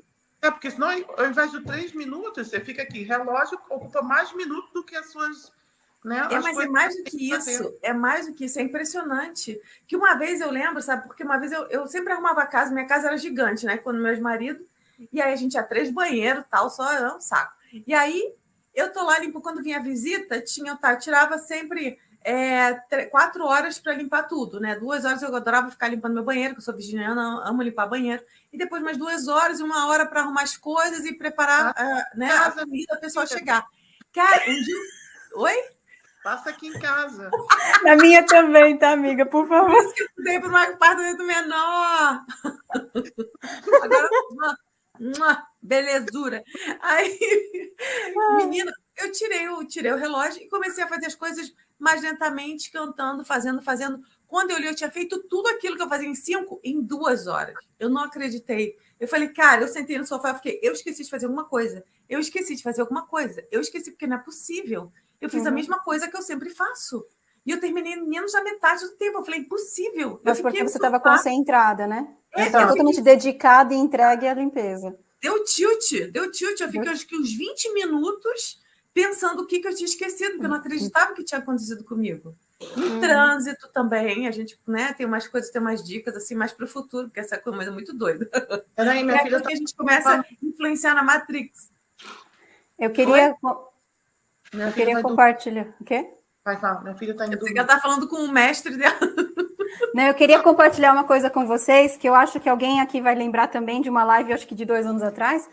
É, porque senão, ao invés de três minutos, você fica aqui. Relógio ocupa mais minutos do que as suas. Né, é, mas é mais do que isso, é mais do que isso, é impressionante. Que uma vez eu lembro, sabe, porque uma vez eu, eu sempre arrumava a casa, minha casa era gigante, né? Quando meus maridos e aí a gente tinha três banheiros, tal, só é um saco. E aí eu tô lá limpo quando vinha a visita, tinha, tá, tirava sempre é, quatro horas para limpar tudo, né? Duas horas eu adorava ficar limpando meu banheiro, que eu sou virginiana, amo limpar banheiro. E depois mais duas horas e uma hora para arrumar as coisas e preparar ah, uh, né, a comida, a pessoa chegar. Cara, um dia. Oi? Passa aqui em casa. Na minha também, tá, amiga? Por favor. Eu mudei para um apartamento menor. Agora, belezura. Aí, menina, eu tirei, eu tirei o relógio e comecei a fazer as coisas mais lentamente, cantando, fazendo, fazendo. Quando eu li, eu tinha feito tudo aquilo que eu fazia em cinco, em duas horas. Eu não acreditei. Eu falei, cara, eu sentei no sofá e fiquei, eu esqueci de fazer alguma coisa. Eu esqueci de fazer alguma coisa. Eu esqueci porque não é possível. Eu fiz uhum. a mesma coisa que eu sempre faço. E eu terminei menos da metade do tempo. Eu falei, impossível. Mas porque você estava concentrada, né? É, é totalmente dedicada e entregue à limpeza. Deu tilt, deu tilt. Eu fiquei acho que uns 20 minutos pensando o que, que eu tinha esquecido, porque eu não acreditava que tinha acontecido comigo. No hum. trânsito também, a gente né, tem umas coisas, tem umas dicas assim mais para o futuro, porque essa coisa é muito doida. Peraí, minha é filha tá... que a gente começa a influenciar na Matrix. Eu queria, eu queria compartilhar. Do... O quê? Vai falar, minha filha está indo. Você está falando com o mestre dela. Não, eu queria compartilhar uma coisa com vocês, que eu acho que alguém aqui vai lembrar também de uma live, acho que de dois anos atrás,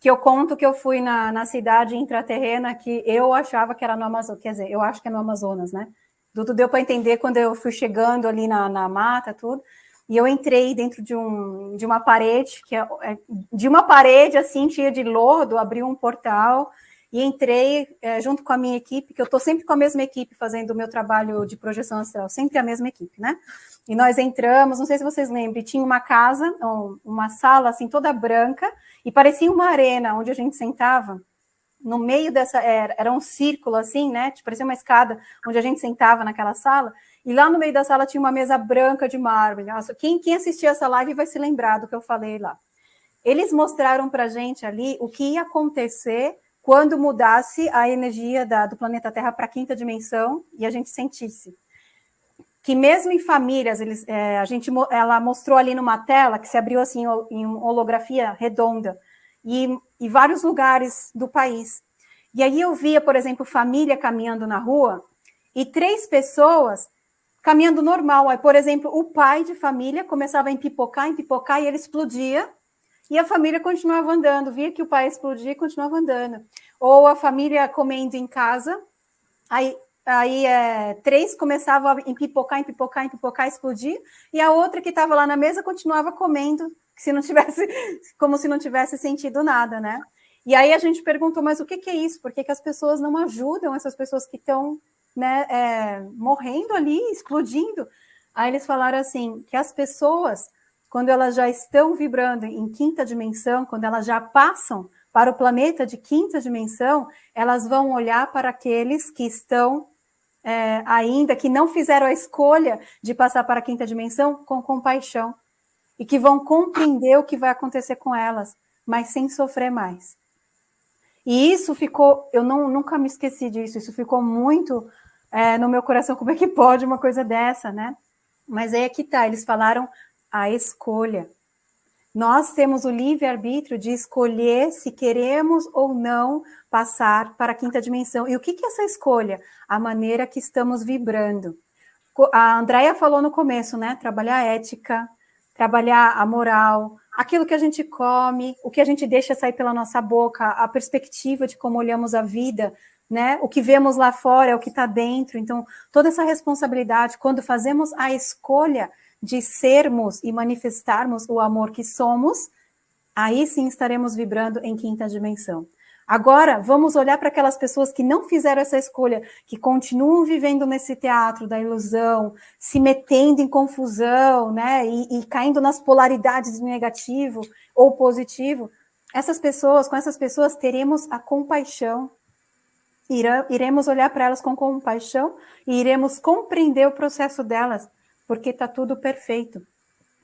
que eu conto que eu fui na, na cidade intraterrena que eu achava que era no Amazonas, quer dizer, eu acho que é no Amazonas, né? Tudo deu para entender quando eu fui chegando ali na, na mata, tudo. E eu entrei dentro de, um, de uma parede, que é, é de uma parede assim, cheia de lodo, abriu um portal e entrei é, junto com a minha equipe, que eu estou sempre com a mesma equipe fazendo o meu trabalho de projeção astral, sempre a mesma equipe, né? E nós entramos, não sei se vocês lembram, tinha uma casa, uma sala assim toda branca, e parecia uma arena onde a gente sentava, no meio dessa, era, era um círculo assim, né? Tipo, parecia uma escada onde a gente sentava naquela sala, e lá no meio da sala tinha uma mesa branca de mármore. Nossa, quem, quem assistiu essa live vai se lembrar do que eu falei lá. Eles mostraram para gente ali o que ia acontecer quando mudasse a energia da, do planeta Terra para a quinta dimensão e a gente sentisse. Que mesmo em famílias, eles, é, a gente, ela mostrou ali numa tela que se abriu assim em holografia redonda, e, e vários lugares do país. E aí eu via, por exemplo, família caminhando na rua e três pessoas caminhando normal. Aí, por exemplo, o pai de família começava a empipocar, empipocar e ele explodia. E a família continuava andando, via que o pai explodia e continuava andando. Ou a família comendo em casa, aí, aí é, três começavam a empipocar, empipocar, empipocar, explodir, e a outra que estava lá na mesa continuava comendo se não tivesse, como se não tivesse sentido nada, né? E aí a gente perguntou, mas o que, que é isso? Por que, que as pessoas não ajudam essas pessoas que estão né, é, morrendo ali, explodindo? Aí eles falaram assim, que as pessoas, quando elas já estão vibrando em quinta dimensão, quando elas já passam para o planeta de quinta dimensão, elas vão olhar para aqueles que estão é, ainda, que não fizeram a escolha de passar para a quinta dimensão com compaixão e que vão compreender o que vai acontecer com elas, mas sem sofrer mais. E isso ficou, eu não, nunca me esqueci disso, isso ficou muito é, no meu coração, como é que pode uma coisa dessa, né? Mas aí é que tá, eles falaram a escolha. Nós temos o livre-arbítrio de escolher se queremos ou não passar para a quinta dimensão. E o que, é essa escolha? A maneira que estamos vibrando. A Andrea falou no começo, né? Trabalhar a ética, trabalhar a moral, aquilo que a gente come, o que a gente deixa sair pela nossa boca, a perspectiva de como olhamos a vida, né? O que vemos lá fora é o que está dentro. Então, toda essa responsabilidade, quando fazemos a escolha de sermos e manifestarmos o amor que somos, aí sim estaremos vibrando em quinta dimensão. Agora, vamos olhar para aquelas pessoas que não fizeram essa escolha, que continuam vivendo nesse teatro da ilusão, se metendo em confusão, né, e, e caindo nas polaridades de negativo ou positivo. Essas pessoas, com essas pessoas, teremos a compaixão, iremos olhar para elas com compaixão e iremos compreender o processo delas, porque está tudo perfeito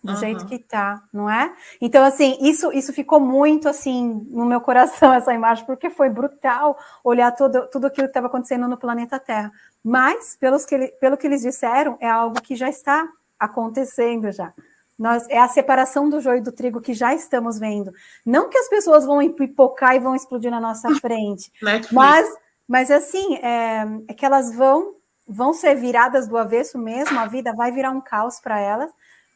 do uhum. jeito que tá, não é? Então, assim, isso, isso ficou muito, assim, no meu coração, essa imagem, porque foi brutal olhar todo, tudo aquilo que estava acontecendo no planeta Terra. Mas, pelos que, pelo que eles disseram, é algo que já está acontecendo já. Nós, é a separação do joio e do trigo que já estamos vendo. Não que as pessoas vão pipocar e vão explodir na nossa frente, mas, mas assim, é, é que elas vão, vão ser viradas do avesso mesmo, a vida vai virar um caos para elas,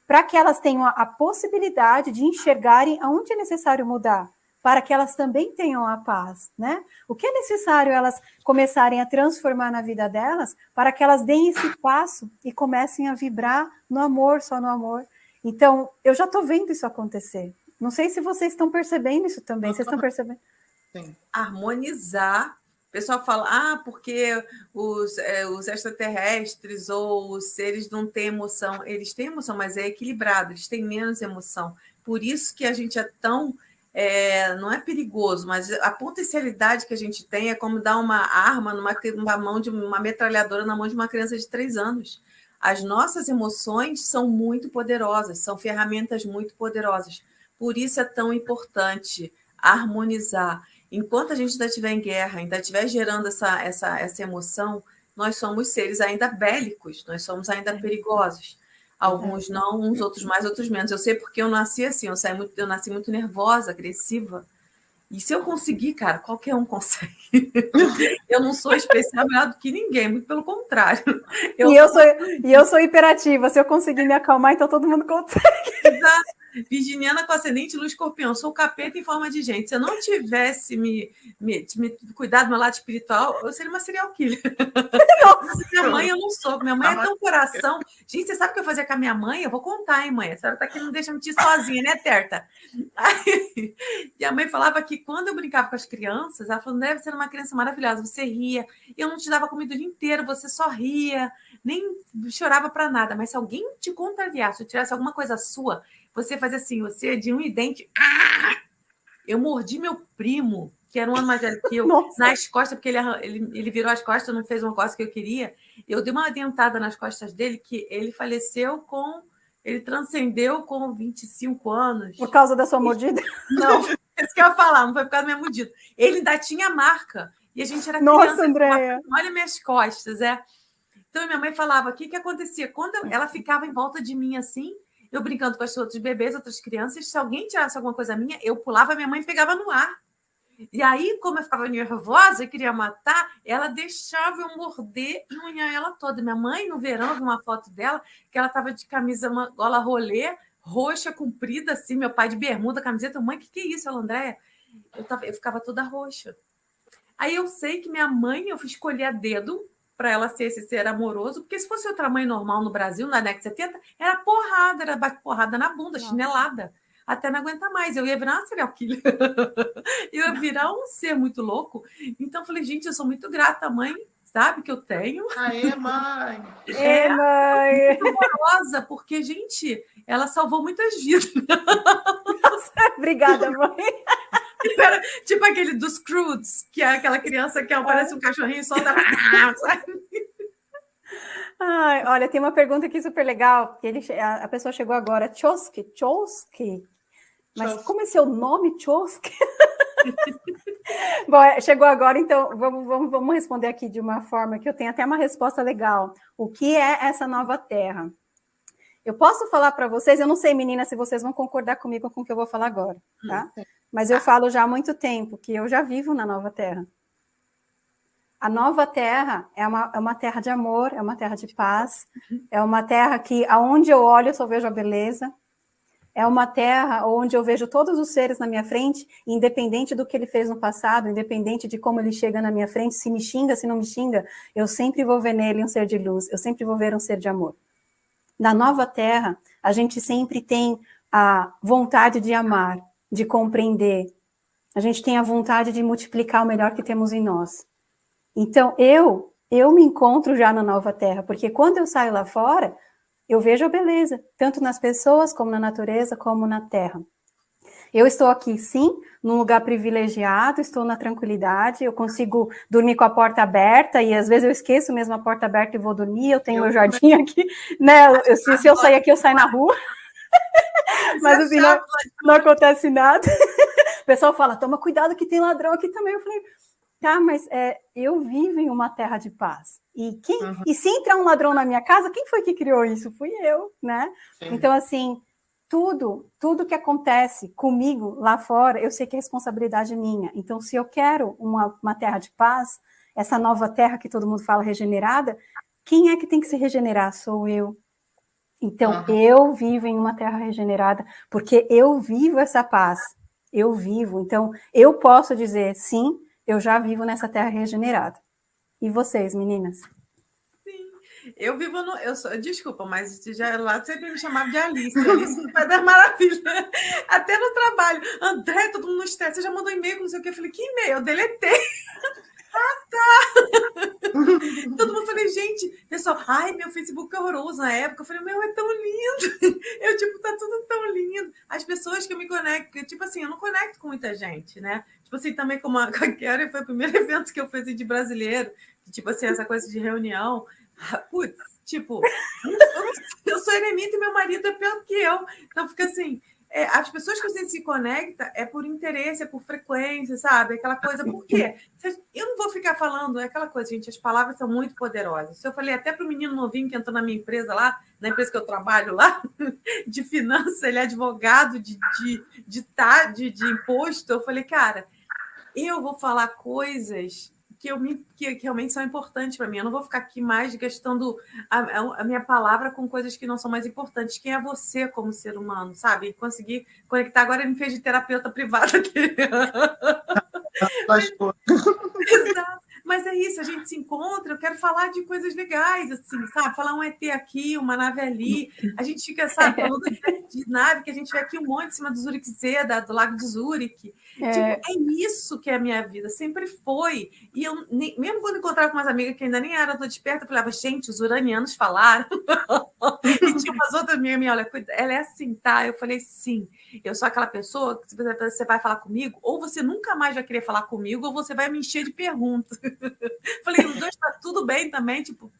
para que elas tenham a, possibilidade de enxergarem aonde é necessário mudar, para que elas também tenham a paz, né? O que é necessário elas começarem a transformar na vida delas, para que elas deem esse passo e comecem a vibrar no amor, só no amor. Então, eu já estou vendo isso acontecer. Não sei se vocês estão percebendo isso também. Vocês estão percebendo? Sim. Harmonizar pessoal fala, ah, porque os, é, os extraterrestres ou os seres não têm emoção. Eles têm emoção, mas é equilibrado, eles têm menos emoção. Por isso que a gente é tão. É, não é perigoso, mas a potencialidade que a gente tem é como dar uma arma numa, numa mão de uma metralhadora na mão de uma criança de três anos. As nossas emoções são muito poderosas, são ferramentas muito poderosas. Por isso é tão importante harmonizar. Enquanto a gente ainda estiver em guerra, ainda estiver gerando essa, essa, essa emoção, nós somos seres ainda bélicos, nós somos ainda é. perigosos. Alguns não, uns outros mais, outros menos. Eu sei porque eu nasci assim, eu, saí muito, eu nasci muito nervosa, agressiva. E se eu conseguir, cara, qualquer um consegue. eu não sou especial melhor do que ninguém, muito pelo contrário. Eu e, eu sou, e eu sou hiperativa. Se eu conseguir me acalmar, então todo mundo consegue. Exato. Virginiana com ascendente luz escorpião. Sou capeta em forma de gente. Se eu não tivesse me, me, me cuidado do meu lado espiritual, eu seria uma serial killer. Nossa. minha mãe eu não sou. Minha mãe é tão coração. Gente, você sabe o que eu fazia com a minha mãe? Eu vou contar, hein, mãe? A senhora tá aqui, não deixa me mentir sozinha, né, Terta? Aí, e a mãe falava que quando eu brincava com as crianças, ela falou: deve ser uma criança maravilhosa, você ria. Eu não te dava comida o dia inteiro, você só ria, nem chorava para nada. Mas se alguém te contrariasse, se tirasse alguma coisa sua, você fazia assim, você de um idente. Ah! Eu mordi meu primo, que era um ano mais velho que eu, Nossa. nas costas, porque ele, ele, ele virou as costas, não fez uma coisa que eu queria. Eu dei uma dentada nas costas dele, que ele faleceu com. Ele transcendeu com 25 anos. Por causa da sua mordida? Não, isso que eu ia falar, não foi por causa da minha mordida. Ele ainda tinha marca. E a gente era Nossa, criança. Andréia. Olha minhas costas, é. Então, minha mãe falava, o que, que acontecia? Quando ela ficava em volta de mim assim, eu brincando com os outros bebês, outras crianças, se alguém tirasse alguma coisa minha, eu pulava, minha mãe pegava no ar. E aí, como eu ficava nervosa e queria matar, ela deixava eu morder e unhar ela toda. Minha mãe, no verão, vi uma foto dela, que ela estava de camisa, uma gola rolê, roxa, comprida, assim, meu pai de bermuda, camiseta. Mãe, o que, que é isso, ela, Andréia? Eu, tava, eu ficava toda roxa. Aí eu sei que minha mãe, eu fui escolher a dedo para ela ser esse ser amoroso, porque se fosse outra mãe normal no Brasil, na década de 70, era porrada, era porrada na bunda, Nossa. chinelada, até não aguentar mais. Eu ia virar uma serial killer. eu ia virar um ser muito louco. Então, eu falei, gente, eu sou muito grata, mãe, sabe, que eu tenho. Aê, mãe! É, mãe! amorosa, porque, gente, ela salvou muitas vidas. Obrigada, mãe! Era, tipo aquele dos Crudes, que é aquela criança que parece um cachorrinho e solta. Ai, olha, tem uma pergunta aqui super legal, que ele, a, a pessoa chegou agora, Chosky, Chosky, mas como é seu nome, Chosky? Bom, é, chegou agora, então vamos, vamos, vamos responder aqui de uma forma que eu tenho até uma resposta legal. O que é essa nova terra? Eu posso falar para vocês, eu não sei, meninas, se vocês vão concordar comigo com o que eu vou falar agora, tá? Hum, mas eu falo já há muito tempo que eu já vivo na Nova Terra. A Nova Terra é uma, é uma terra de amor, é uma terra de paz, é uma terra que, aonde eu olho, eu só vejo a beleza. É uma terra onde eu vejo todos os seres na minha frente, independente do que ele fez no passado, independente de como ele chega na minha frente, se me xinga, se não me xinga, eu sempre vou ver nele um ser de luz, eu sempre vou ver um ser de amor. Na Nova Terra, a gente sempre tem a vontade de amar, de compreender. A gente tem a vontade de multiplicar o melhor que temos em nós. Então, eu, eu me encontro já na nova terra, porque quando eu saio lá fora, eu vejo a beleza, tanto nas pessoas, como na natureza, como na terra. Eu estou aqui, sim, num lugar privilegiado, estou na tranquilidade, eu consigo dormir com a porta aberta, e às vezes eu esqueço mesmo a porta aberta e vou dormir, eu tenho eu meu jardim aqui, né? Eu, se, se eu sair aqui, eu saio na rua. Mas assim, não, não acontece nada. O pessoal fala, toma cuidado que tem ladrão aqui também. Eu falei, tá, mas é, eu vivo em uma terra de paz. E, quem, uhum. e se entrar um ladrão na minha casa, quem foi que criou isso? Fui eu, né? Sim. Então, assim, tudo, tudo que acontece comigo lá fora, eu sei que é responsabilidade minha. Então, se eu quero uma, uma terra de paz, essa nova terra que todo mundo fala regenerada, quem é que tem que se regenerar? Sou eu. Então, uhum. eu vivo em uma terra regenerada, porque eu vivo essa paz, eu vivo. Então, eu posso dizer, sim, eu já vivo nessa terra regenerada. E vocês, meninas? Sim, eu vivo no. Eu sou, desculpa, mas já lá sempre me chamava de Alice. Alice no Pai das Maravilhas. Até no trabalho. André, todo mundo no estresse. Você já mandou e-mail, não sei o que. Eu falei, que e-mail? Eu deletei. Ah, tá! Todo mundo falei, gente, pessoal, ai, meu Facebook é horroroso na época. Eu falei, meu, é tão lindo. Eu, tipo, tá tudo tão lindo. As pessoas que eu me conecto, tipo assim, eu não conecto com muita gente, né? Tipo assim, também como a, a Karen foi o primeiro evento que eu fiz de brasileiro, tipo assim, essa coisa de reunião. Putz, tipo, eu, eu sou eremita e meu marido é pior que eu. Então fica assim, é, as pessoas que você se conecta é por interesse, é por frequência, sabe? Aquela coisa, por quê? Eu não vou ficar falando, é aquela coisa, gente, as palavras são muito poderosas. Se eu falei até para o menino novinho que entrou na minha empresa lá, na empresa que eu trabalho lá, de finança, ele é advogado de, de, de, de, de imposto, eu falei, cara, eu vou falar coisas que, eu me, que, que realmente são importantes para mim. Eu não vou ficar aqui mais gastando a, a, minha palavra com coisas que não são mais importantes. Quem é você como ser humano, sabe? Conseguir conectar. Agora ele me fez de terapeuta privada aqui. Exato. Mas é isso, a gente se encontra, eu quero falar de coisas legais, assim, sabe? Falar um ET aqui, uma nave ali. A gente fica, sabe, falando de nave, que a gente vê aqui um monte em cima do Zurich Seda, do Lago de Zurich. É. Tipo, é isso que é a minha vida, sempre foi. E eu, nem, mesmo quando encontrava com umas amigas que ainda nem eram tão desperta, eu falava, gente, os uranianos falaram. e tinha umas outras amigas minhas, olha, ela é assim, tá? Eu falei, sim. Eu sou aquela pessoa que você vai falar comigo, ou você nunca mais vai querer falar comigo, ou você vai me encher de perguntas. falei, os dois tá tudo bem também, tipo,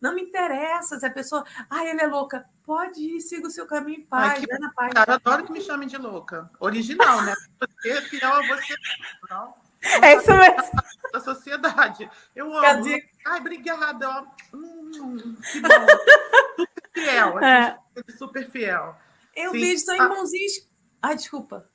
não me interessa se a pessoa, ai, ela é louca. Pode ir, siga o seu caminho em paz, Ai, que... na paz. Cara, adoro que me chamem de louca. Original, né? Você é fiel a você. Não. É isso mesmo. Da sociedade. Eu amo. Ai, obrigada. Hum, que bom. Super fiel. É. Super fiel. Eu Sim. vejo só irmãozinhos. Ai, desculpa.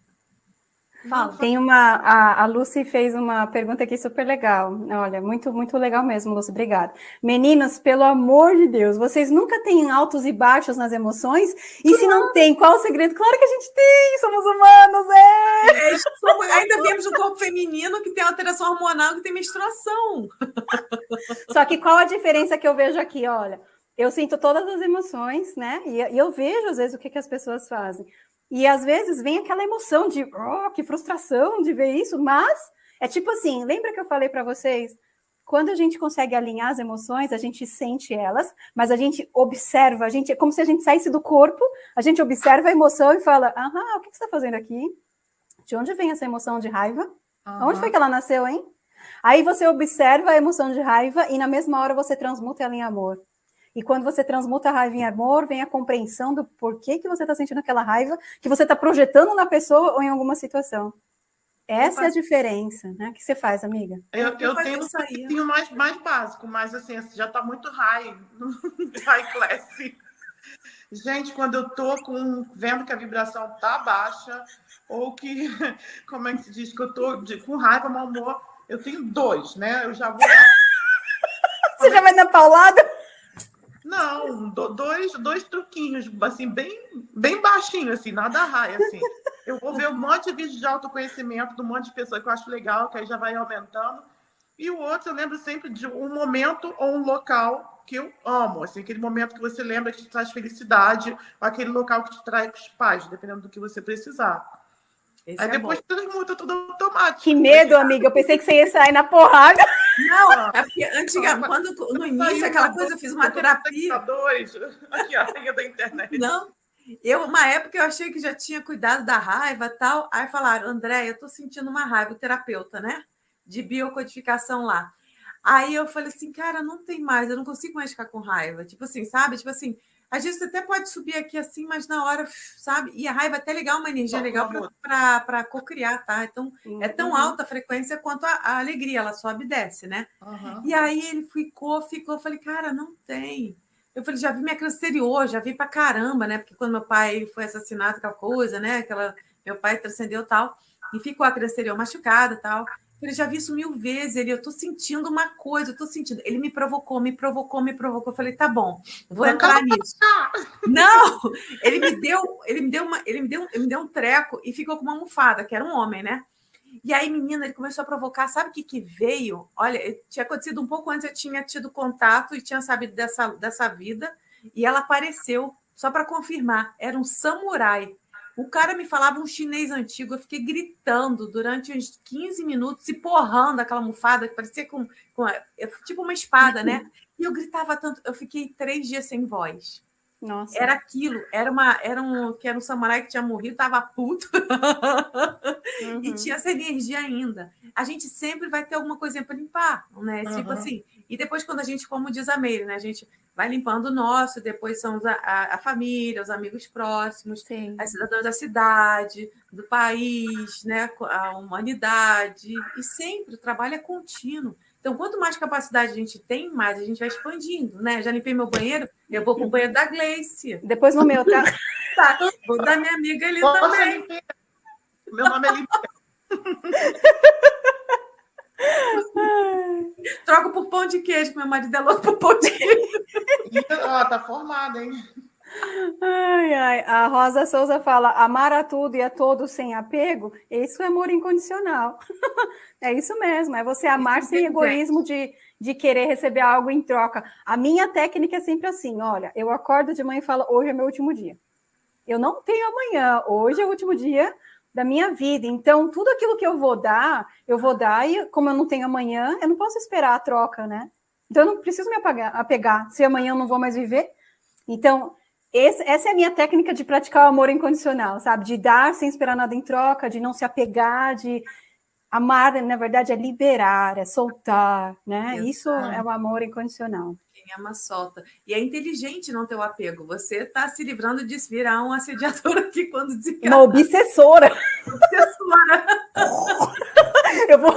Fala. Tem uma. A, a Lucy fez uma pergunta aqui super legal. Olha, muito, muito legal mesmo, Lucy. Obrigada. Meninas, pelo amor de Deus, vocês nunca têm altos e baixos nas emoções? E se não tem, qual o segredo? Claro que a gente tem, somos humanos, é! é ainda temos o corpo feminino que tem alteração hormonal, que tem menstruação. Só que qual a diferença que eu vejo aqui? Olha, eu sinto todas as emoções, né? E, e eu vejo, às vezes, o que, que as pessoas fazem. E às vezes vem aquela emoção de, oh, que frustração de ver isso, mas é tipo assim, lembra que eu falei para vocês? Quando a gente consegue alinhar as emoções, a gente sente elas, mas a gente observa, a gente é como se a gente saísse do corpo, a gente observa a emoção e fala: "Aham, o que você está fazendo aqui? De onde vem essa emoção de raiva? Uhum. Onde foi que ela nasceu, hein?" Aí você observa a emoção de raiva e na mesma hora você transmuta ela em amor. E quando você transmuta a raiva em amor, vem a compreensão do porquê que você está sentindo aquela raiva, que você está projetando na pessoa ou em alguma situação. Essa é a diferença, né? O que você faz, amiga? Eu, eu tenho um pouquinho mais, mais básico, mas assim, já está muito high, high class. Gente, quando eu tô com, vendo que a vibração tá baixa, ou que, como é que se diz, que eu tô de, com raiva, mau humor, eu tenho dois, né? Eu já vou. Você já vai na paulada? Não, dois, dois truquinhos, assim, bem, bem baixinho, assim, nada raia, assim. Eu vou ver um monte de vídeo de autoconhecimento de um monte de pessoas que eu acho legal, que aí já vai aumentando. E o outro, eu lembro sempre de um momento ou um local que eu amo, assim, aquele momento que você lembra que te traz felicidade, ou aquele local que te traz paz, dependendo do que você precisar. Esse Aí é depois tudo muda tudo automático. Que medo, amiga. Eu pensei que você ia sair na porrada. Não, é porque antigamente, quando no início, aquela coisa, eu fiz uma terapia. Aqui a rainha da internet. Não. Eu, uma época, eu achei que já tinha cuidado da raiva e tal. Aí falaram, André, eu tô sentindo uma raiva, o terapeuta, né? De biocodificação lá. Aí eu falei assim, cara, não tem mais, eu não consigo mais ficar com raiva. Tipo assim, sabe? Tipo assim, às vezes até pode subir aqui assim, mas na hora, sabe? E a raiva é até legal, uma energia legal para co-criar, tá? Então, uhum. é tão uhum. alta a frequência quanto a, a, alegria, ela sobe e desce, né? Uhum. E aí ele ficou, ficou, eu falei, cara, não tem. Eu falei, já vi minha criança exterior, já vi pra caramba, né? Porque quando meu pai foi assassinado, aquela coisa, né? Aquela, meu pai transcendeu tal, e ficou a criança exterior machucada tal. Ele já vi isso mil vezes. Ele, eu tô sentindo uma coisa, eu tô sentindo. Ele me provocou, me provocou, me provocou. Eu falei, tá bom, vou entrar nisso. Não, ele me deu, ele me deu uma, ele me deu, ele me deu um treco e ficou com uma almofada, que era um homem, né? E aí, menina, ele começou a provocar. Sabe o que, que veio? Olha, tinha acontecido um pouco antes, eu tinha tido contato e tinha sabido dessa, dessa vida. E ela apareceu, só para confirmar, era um samurai. O cara me falava um chinês antigo, eu fiquei gritando durante uns 15 minutos, se porrando aquela almofada, que parecia com, com tipo uma espada, né? E eu gritava tanto, eu fiquei três dias sem voz. Nossa. Era aquilo, era uma, era um, que era um samurai que tinha morrido, estava puto uhum. e tinha essa energia ainda. A gente sempre vai ter alguma coisinha para limpar, né? Uhum. Tipo assim. E depois, quando a gente, como diz a Meire, né? A gente vai limpando o nosso, depois são a, a, a família, os amigos próximos, Sim. as cidadãos da cidade, do país, né? A humanidade. E sempre o trabalho é contínuo. Então, quanto mais capacidade a gente tem, mais a gente vai expandindo, né? Já limpei meu banheiro, eu vou para o banheiro da Gleice. Depois no meu, tá? tá. Vou da minha amiga ali Nossa, também. Meu nome é Limpeza. Troco por pão de queijo, que meu marido é louco por pão de queijo. Ó, tá formada, hein? Ai, ai. A Rosa Souza fala: amar a tudo e a todos sem apego, isso é amor incondicional. é isso mesmo, é você amar sem egoísmo de, de querer receber algo em troca. A minha técnica é sempre assim: olha, eu acordo de manhã e falo, hoje é meu último dia. Eu não tenho amanhã, hoje é o último dia da minha vida. Então, tudo aquilo que eu vou dar, eu vou dar, e como eu não tenho amanhã, eu não posso esperar a troca, né? Então, eu não preciso me apagar, apegar, se amanhã eu não vou mais viver. Então, esse, essa é a minha técnica de praticar o amor incondicional, sabe? De dar sem esperar nada em troca, de não se apegar, de amar, na verdade, é liberar, é soltar, né? Isso é o amor incondicional. Quem ama, solta. E é inteligente não ter o apego. Você está se livrando de virar um assediador aqui quando desencarna. Uma obsessora. Obsessora. Eu vou...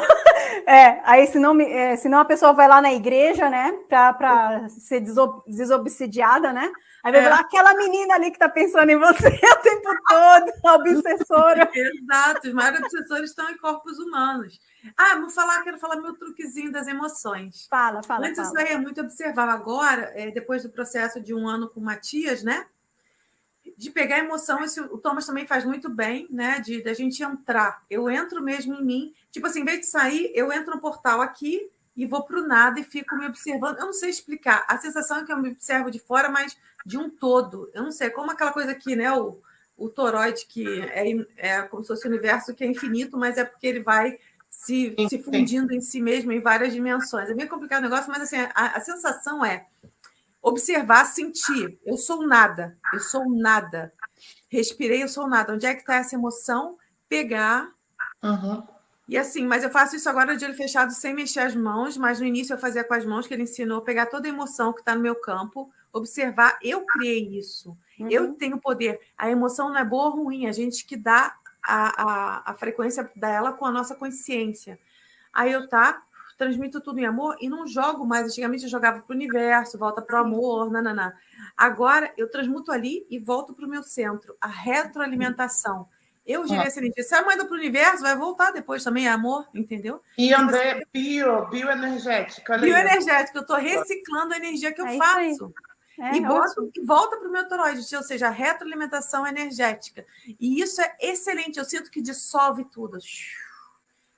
É, aí senão, é, senão a pessoa vai lá na igreja, né? Para ser desobsidiada, né? Aí vai é. falar, aquela menina ali que está pensando em você o tempo todo, a obsessora. Exato, os maiores obsessores estão em corpos humanos. Ah, vou falar, quero falar meu truquezinho das emoções. Fala, fala. Antes fala. isso aí é muito observável. Agora, é, depois do processo de um ano com o Matias, né? De pegar emoção, isso o Thomas também faz muito bem, né? De da gente entrar. Eu entro mesmo em mim. Tipo assim, em vez de sair, eu entro no portal aqui e vou para o nada e fico me observando. Eu não sei explicar. A sensação é que eu me observo de fora, mas de um todo. Eu não sei, como aquela coisa aqui, né? O, o toroide, que é, é como se fosse o universo que é infinito, mas é porque ele vai se, se fundindo em si mesmo em várias dimensões. É meio complicado o negócio, mas assim, a, a sensação é observar, sentir. Eu sou nada, eu sou nada. Respirei, eu sou nada. Onde é que está essa emoção? Pegar. Uhum. E assim, mas eu faço isso agora de olho fechado, sem mexer as mãos, mas no início eu fazia com as mãos, que ele ensinou, pegar toda a emoção que está no meu campo, observar, eu criei isso. Uhum. Eu tenho poder. A emoção não é boa ou ruim, a gente que dá a, a, a frequência dela com a nossa consciência. Aí eu tá, transmito tudo em amor e não jogo mais. Antigamente eu jogava para o universo, volta para o amor, nananã. Agora eu transmuto ali e volto para o meu centro, a retroalimentação. Eu gerei ah. essa energia. Se a mãe do para o universo, vai voltar depois também, é amor, entendeu? E André, bio, bioenergética. Bioenergética, eu estou reciclando a energia que eu é faço. É, e, boto, e volta para o meu toroide, ou seja, a retroalimentação energética. E isso é excelente, eu sinto que dissolve tudo.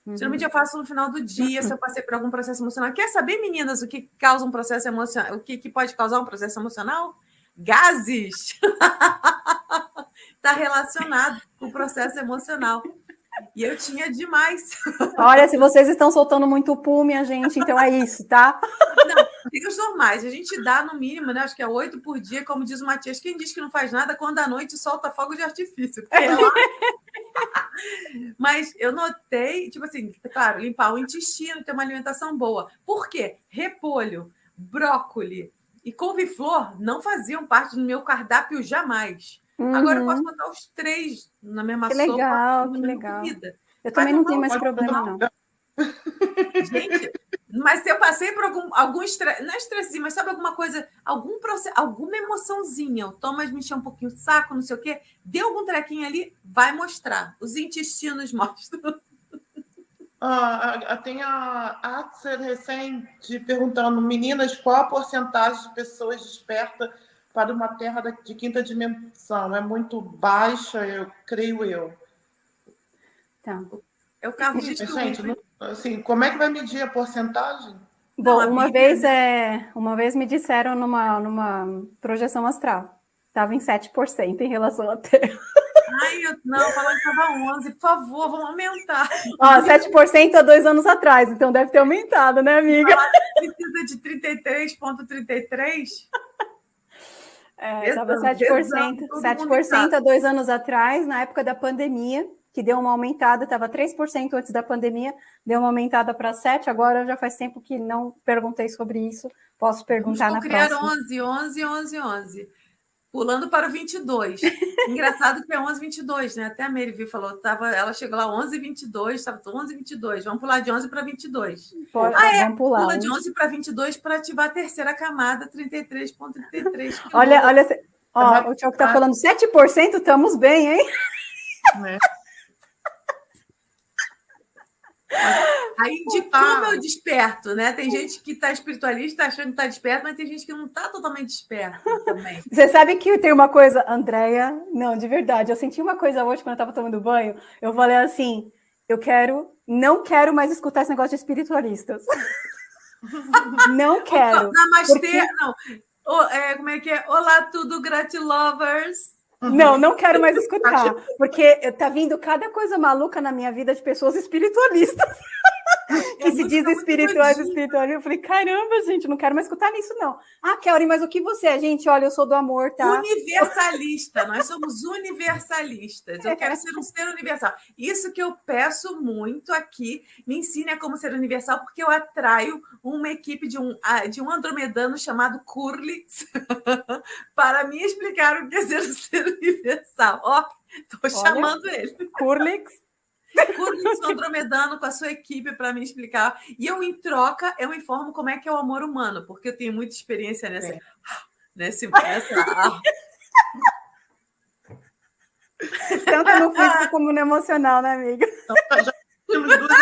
Uhum. Geralmente eu faço no final do dia, se eu passei por algum processo emocional. Quer saber, meninas, o que causa um processo emocional? O que, que pode causar um processo emocional? Gases! Está relacionado com o processo emocional. E eu tinha demais. Olha, se vocês estão soltando muito pum, minha gente, então é isso, tá? Não, tem os normais. A gente dá no mínimo, né? Acho que é oito por dia, como diz o Matias. Quem diz que não faz nada, quando à noite solta fogo de artifício. É. Mas eu notei, tipo assim, claro, limpar o intestino, ter uma alimentação boa. Por quê? Repolho, brócoli e couve-flor não faziam parte do meu cardápio jamais. Uhum. Agora eu posso uhum. botar os três na mesma que sopa. Legal, que legal. Comida. Eu também não tenho mais problema, não. Gente, mas se eu passei por algum, algum estresse, não é estresse, mas sabe alguma coisa, algum processo, alguma emoçãozinha, o Thomas me encheu um pouquinho o saco, não sei o quê, deu algum trequinho ali, vai mostrar. Os intestinos mostram. Ah, tem a Atser recente perguntando, meninas, qual a porcentagem de pessoas despertas para uma Terra de quinta dimensão. É muito baixa, eu creio eu. Tá. É o carro de Gente, não, assim, como é que vai medir a porcentagem? Bom, não, uma vez é, uma vez me disseram numa, numa projeção astral, estava em 7% em relação à Terra. Ai, eu, não, falando que estava 11, por favor, vamos aumentar. Ó, 7% há dois anos atrás, então deve ter aumentado, né, amiga? Precisa de 33,33? É, estava 7%, 7% há dois anos atrás, na época da pandemia, que deu uma aumentada, estava 3% antes da pandemia, deu uma aumentada para 7%, agora já faz tempo que não perguntei sobre isso, posso perguntar Vamos na criar próxima. 11, 11, 11, 11. Pulando para o 22. Engraçado que é 11, 22, né? Até a Mary falou, tava, ela chegou lá 11, 22, estava 11, 22. Vamos pular de 11 para 22. Pode, ah, é, pular. Pula de 11 para 22 para ativar a terceira camada, 33,33. Olha, olha, ó, o Tiago está falando 7%, estamos bem, hein? É. Aí de como eu desperto, né? Tem gente que está espiritualista achando que está desperto, mas tem gente que não está totalmente desperto também. Você sabe que tem uma coisa, Andréia, não, de verdade, eu senti uma coisa hoje quando eu estava tomando banho, eu falei assim, eu quero, não quero mais escutar esse negócio de espiritualistas. não quero. Namastê, porque... não. O, é, como é que é? Olá, tudo, gratilovers. Não, não quero mais escutar, porque tá vindo cada coisa maluca na minha vida de pessoas espiritualistas. que se diz espirituais, espirituais. Eu falei, caramba, gente, não quero mais escutar nisso, não. Ah, Kelly, mas o que você é? Gente, olha, eu sou do amor, tá? Universalista, nós somos universalistas. Eu quero ser um ser universal. Isso que eu peço muito aqui, me ensine a como ser universal, porque eu atraio uma equipe de um, de um andromedano chamado Curlix para me explicar o que é ser um ser universal. Ó, tô chamando ele. Curlix Curtis Andromedano com a sua equipe para me explicar. E eu, em troca, eu informo como é que é o amor humano, porque eu tenho muita experiência nessa. É. Nesse, nessa... Tanto no físico como no emocional, né, amiga? Então, já temos duas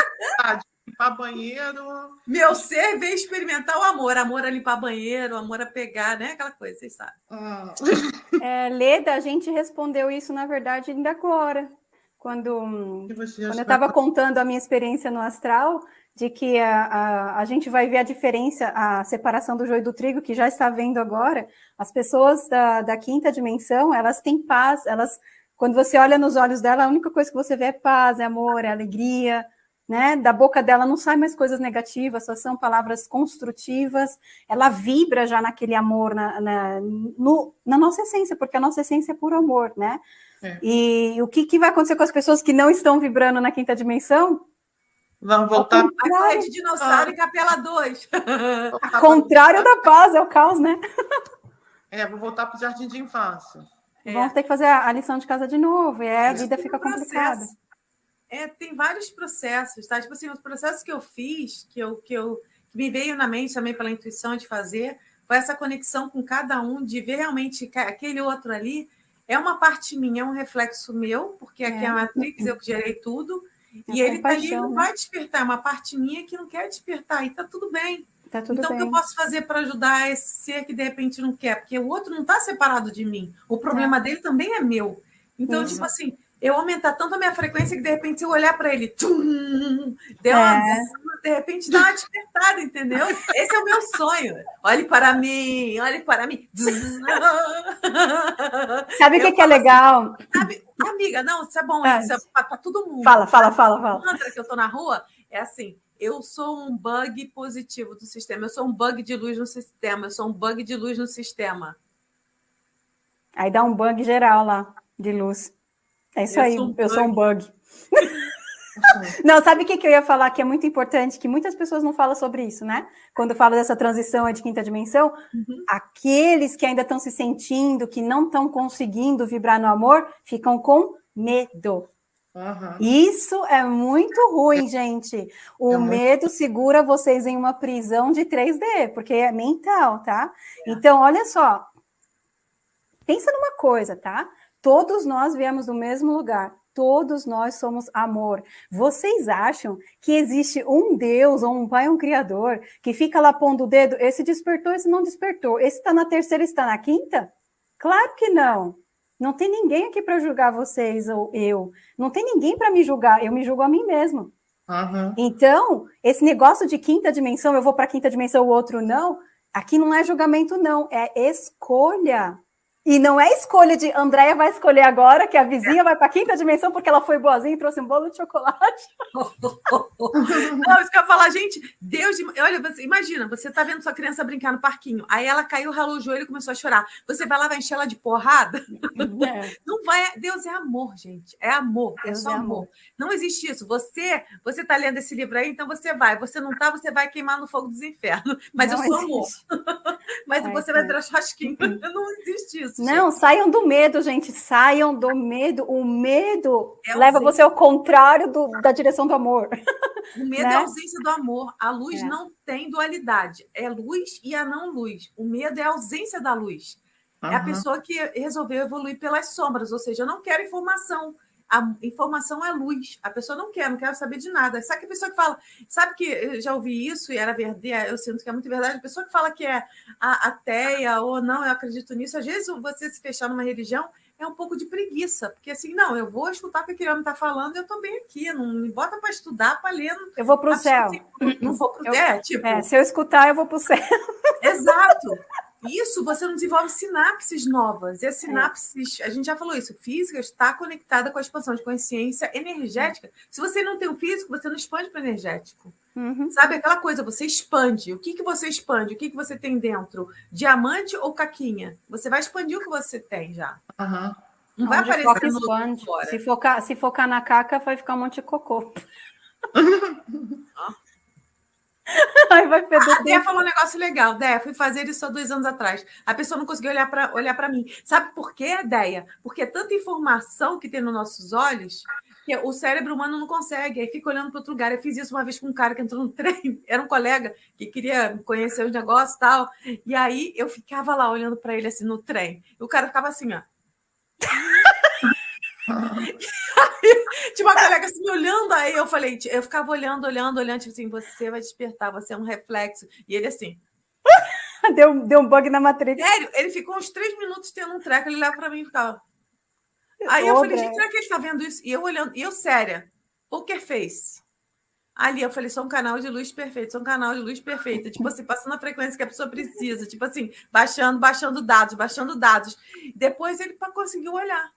limpar banheiro. Meu ser veio experimentar o amor. Amor a limpar banheiro, amor a pegar, né? Aquela coisa, vocês sabem. Hum. É, Leda, a gente respondeu isso, na verdade, ainda agora quando, quando eu estava contando a minha experiência no astral, de que a, a, a, gente vai ver a diferença, a separação do joio do trigo, que já está vendo agora, as pessoas da, da quinta dimensão, elas têm paz, elas, quando você olha nos olhos dela, a única coisa que você vê é paz, é amor, é alegria, né? Da boca dela não sai mais coisas negativas, só são palavras construtivas, ela vibra já naquele amor, na, na, no, na nossa essência, porque a nossa essência é puro amor, né? É. E o que, que vai acontecer com as pessoas que não estão vibrando na quinta dimensão? Vão voltar. A de dinossauro ah. e capela 2. Contrário da paz, é o caos, né? É, vou voltar para o jardim de infância. É. Vamos ter que fazer a lição de casa de novo, e aí a vida fica complicada. É, tem vários processos, tá? Tipo assim, os processos que eu fiz, que eu, que eu que me veio na mente também pela intuição de fazer, foi essa conexão com cada um, de ver realmente aquele outro ali é uma parte minha, é um reflexo meu, porque aqui é, a Matrix, eu que gerei tudo, é e ele está ali, não né? vai despertar, é uma parte minha que não quer despertar, e está tudo bem. Tá tudo então, bem. o que eu posso fazer para ajudar esse ser que de repente não quer? Porque o outro não está separado de mim. O problema é. dele também é meu. Então, uhum. tipo assim, eu aumentar tanto a minha frequência que de repente se eu olhar para ele, tum, deu uma, é. De repente dá uma despertada, entendeu? Esse é o meu sonho. Olhe para mim, olhe para mim. Sabe o que, que, é legal? Sabe, amiga, não, isso é bom, é. isso é para todo mundo. Fala, fala, fala, fala. Mantra que eu tô na rua é assim: eu sou um bug positivo do sistema, eu sou um bug de luz no sistema, eu sou um bug de luz no sistema. Aí dá um bug geral lá de luz. É isso eu aí, sou um eu sou um bug. não, sabe o que, que eu ia falar que é muito importante, que muitas pessoas não falam sobre isso, né? Quando fala dessa transição de quinta dimensão, uhum. aqueles que ainda estão se sentindo, que não estão conseguindo vibrar no amor, ficam com medo. Uhum. Isso é muito ruim, gente. O é medo segura vocês em uma prisão de 3D, porque é mental, tá? É. Então, olha só. Pensa numa coisa, tá? Todos nós viemos do mesmo lugar. Todos nós somos amor. Vocês acham que existe um Deus ou um Pai, um Criador, que fica lá pondo o dedo? Esse despertou, esse não despertou. Esse está na terceira, está na quinta? Claro que não. Não tem ninguém aqui para julgar vocês ou eu. Não tem ninguém para me julgar. Eu me julgo a mim mesmo. Uhum. Então, esse negócio de quinta dimensão, eu vou para quinta dimensão, o outro não. Aqui não é julgamento, não. É escolha. E não é escolha de Andréia vai escolher agora, que a vizinha vai para a quinta dimensão porque ela foi boazinha e trouxe um bolo de chocolate. não, isso que eu ia falar, gente, Deus, olha, você, imagina, você está vendo sua criança brincar no parquinho, aí ela caiu, ralou o joelho e começou a chorar. Você vai lá, vai encher ela de porrada? É. Não vai, Deus é amor, gente, é amor, é Deus é só é amor. amor. Não existe isso. Você, você está lendo esse livro aí, então você vai. Você não está, você vai queimar no fogo dos infernos. Mas não eu sou existe. amor. Mas você vai virar churrasquinho. Não existe isso isso. Não, gente. saiam do medo, gente. Saiam do medo. O medo é leva você ao contrário do, da direção do amor. O medo né? é a ausência do amor. A luz é. não tem dualidade. É luz e a não luz. O medo é a ausência da luz. Uhum. É a pessoa que resolveu evoluir pelas sombras, ou seja, eu não quero informação a informação é luz. A pessoa não quer, não quer saber de nada. Sabe que a pessoa que fala, sabe que eu já ouvi isso e era verdade, eu sinto que é muito verdade. A pessoa que fala que é ateia ou não, eu acredito nisso. Às vezes você se fechar numa religião é um pouco de preguiça, porque assim, não, eu vou escutar o que aquele homem está falando, eu estou bem aqui, não me bota para estudar, para ler. Eu vou para o céu. Não vou para o. É, tipo... É, se eu escutar, eu vou para o céu. Exato. Isso você não desenvolve sinapses novas. E as é. sinapses, a gente já falou isso, física está conectada com a expansão de consciência energética. Se você não tem o físico, você não expande para o energético. Uhum. Sabe aquela coisa, você expande. O que, que você expande? O que, que você tem dentro? Diamante ou caquinha? Você vai expandir o que você tem já. Uhum. Não vai aparecer foca, no expande. Fora. Se focar, se focar na caca, vai ficar um monte de cocô. Ai, vai feder. A Dé falou um negócio legal. Dé, fui fazer isso há dois anos atrás. A pessoa não conseguiu olhar para olhar mim. Sabe por quê, Déia? Porque é tanta informação que tem nos nossos olhos que o cérebro humano não consegue. Aí fica olhando para outro lugar. Eu fiz isso uma vez com um cara que entrou no trem. Era um colega que queria conhecer os negócios e tal. E aí eu ficava lá olhando para ele assim no trem. E o cara ficava assim, ó. Tinha uma colega assim olhando, aí eu falei, eu ficava olhando, olhando, olhando, tipo assim, você vai despertar, você é um reflexo. E ele assim. deu, deu um bug na matriz. Sério, ele ficou uns três minutos tendo um treco, ele leva para mim e ficava. Aí eu falei, gente, será que ele está vendo isso? E eu olhando, e eu séria, poker face. Ali eu falei, sou um canal de luz perfeito, sou um canal de luz perfeita. Tipo assim, passando a frequência que a pessoa precisa. Tipo assim, baixando, baixando dados, baixando dados. Depois ele conseguiu olhar.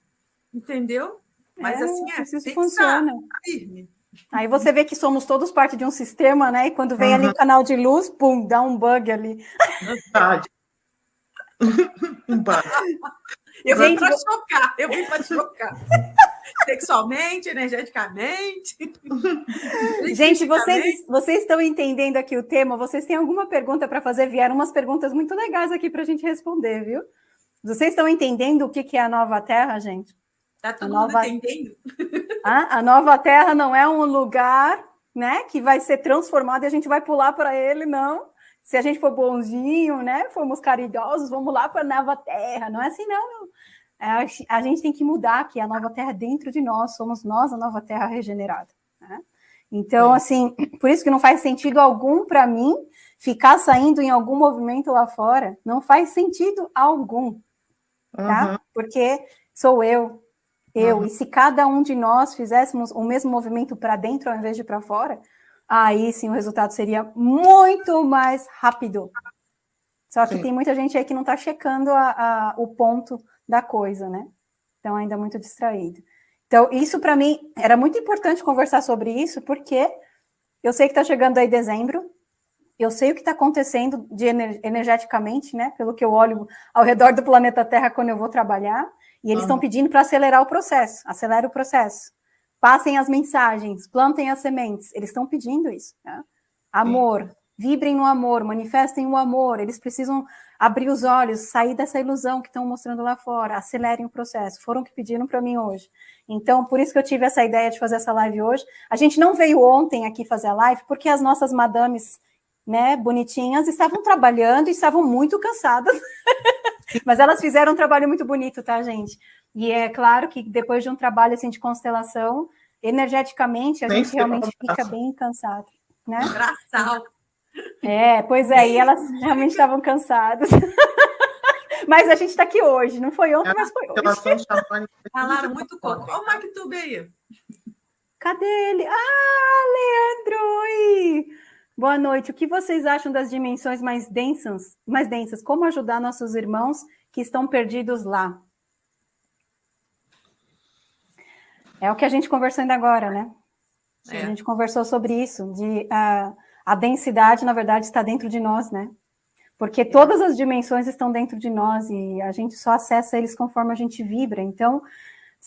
Entendeu? Mas é, assim, é, isso funciona. Firme. Aí você vê que somos todos parte de um sistema, né? E quando vem uhum. ali o canal de luz, pum, dá um bug ali. Verdade. um bug. Eu vim para chocar, eu vim para chocar. Sexualmente, energeticamente. Gente, vocês, vocês estão entendendo aqui o tema? Vocês têm alguma pergunta para fazer? Vieram umas perguntas muito legais aqui para a gente responder, viu? Vocês estão entendendo o que é a nova Terra, gente? Tá todo a mundo nova... entendendo? Ah, a nova Terra não é um lugar né, que vai ser transformado e a gente vai pular para ele, não. Se a gente for bonzinho, né, formos caridosos, vamos lá para a nova Terra. Não é assim, não. não. É, a gente tem que mudar aqui, a nova Terra dentro de nós, somos nós a nova Terra regenerada. Né? Então, é. assim, por isso que não faz sentido algum para mim ficar saindo em algum movimento lá fora, não faz sentido algum, tá? Uhum. Porque sou eu, eu. Uhum. E se cada um de nós fizéssemos o mesmo movimento para dentro ao invés de para fora, aí sim o resultado seria muito mais rápido. Só que sim. tem muita gente aí que não está checando a, a, o ponto da coisa, né? Então, ainda muito distraído. Então, isso para mim era muito importante conversar sobre isso, porque eu sei que está chegando aí dezembro, eu sei o que está acontecendo de energeticamente, né? Pelo que eu olho ao redor do planeta Terra quando eu vou trabalhar. E eles estão pedindo para acelerar o processo, acelere o processo. Passem as mensagens, plantem as sementes. Eles estão pedindo isso. Né? Amor, Sim. vibrem no amor, manifestem o amor. Eles precisam abrir os olhos, sair dessa ilusão que estão mostrando lá fora, acelerem o processo. Foram que pediram para mim hoje. Então, por isso que eu tive essa ideia de fazer essa live hoje. A gente não veio ontem aqui fazer a live, porque as nossas madames né, bonitinhas, estavam trabalhando e estavam muito cansadas. Mas elas fizeram um trabalho muito bonito, tá, gente? E é claro que depois de um trabalho assim de constelação, energeticamente a gente realmente fica bem cansado, né? Braçal. É, pois é, e elas realmente estavam cansadas. mas a gente está aqui hoje, não foi ontem, mas foi hoje. Falaram muito pouco. Olha o MacTube aí. Cadê ele? Ah, Leandro! Oi! Boa noite. O que vocês acham das dimensões mais densas? Mais densas? Como ajudar nossos irmãos que estão perdidos lá? É o que a gente conversou ainda agora, né? É. A gente conversou sobre isso, de uh, a densidade, na verdade, está dentro de nós, né? Porque todas as dimensões estão dentro de nós e a gente só acessa eles conforme a gente vibra. Então,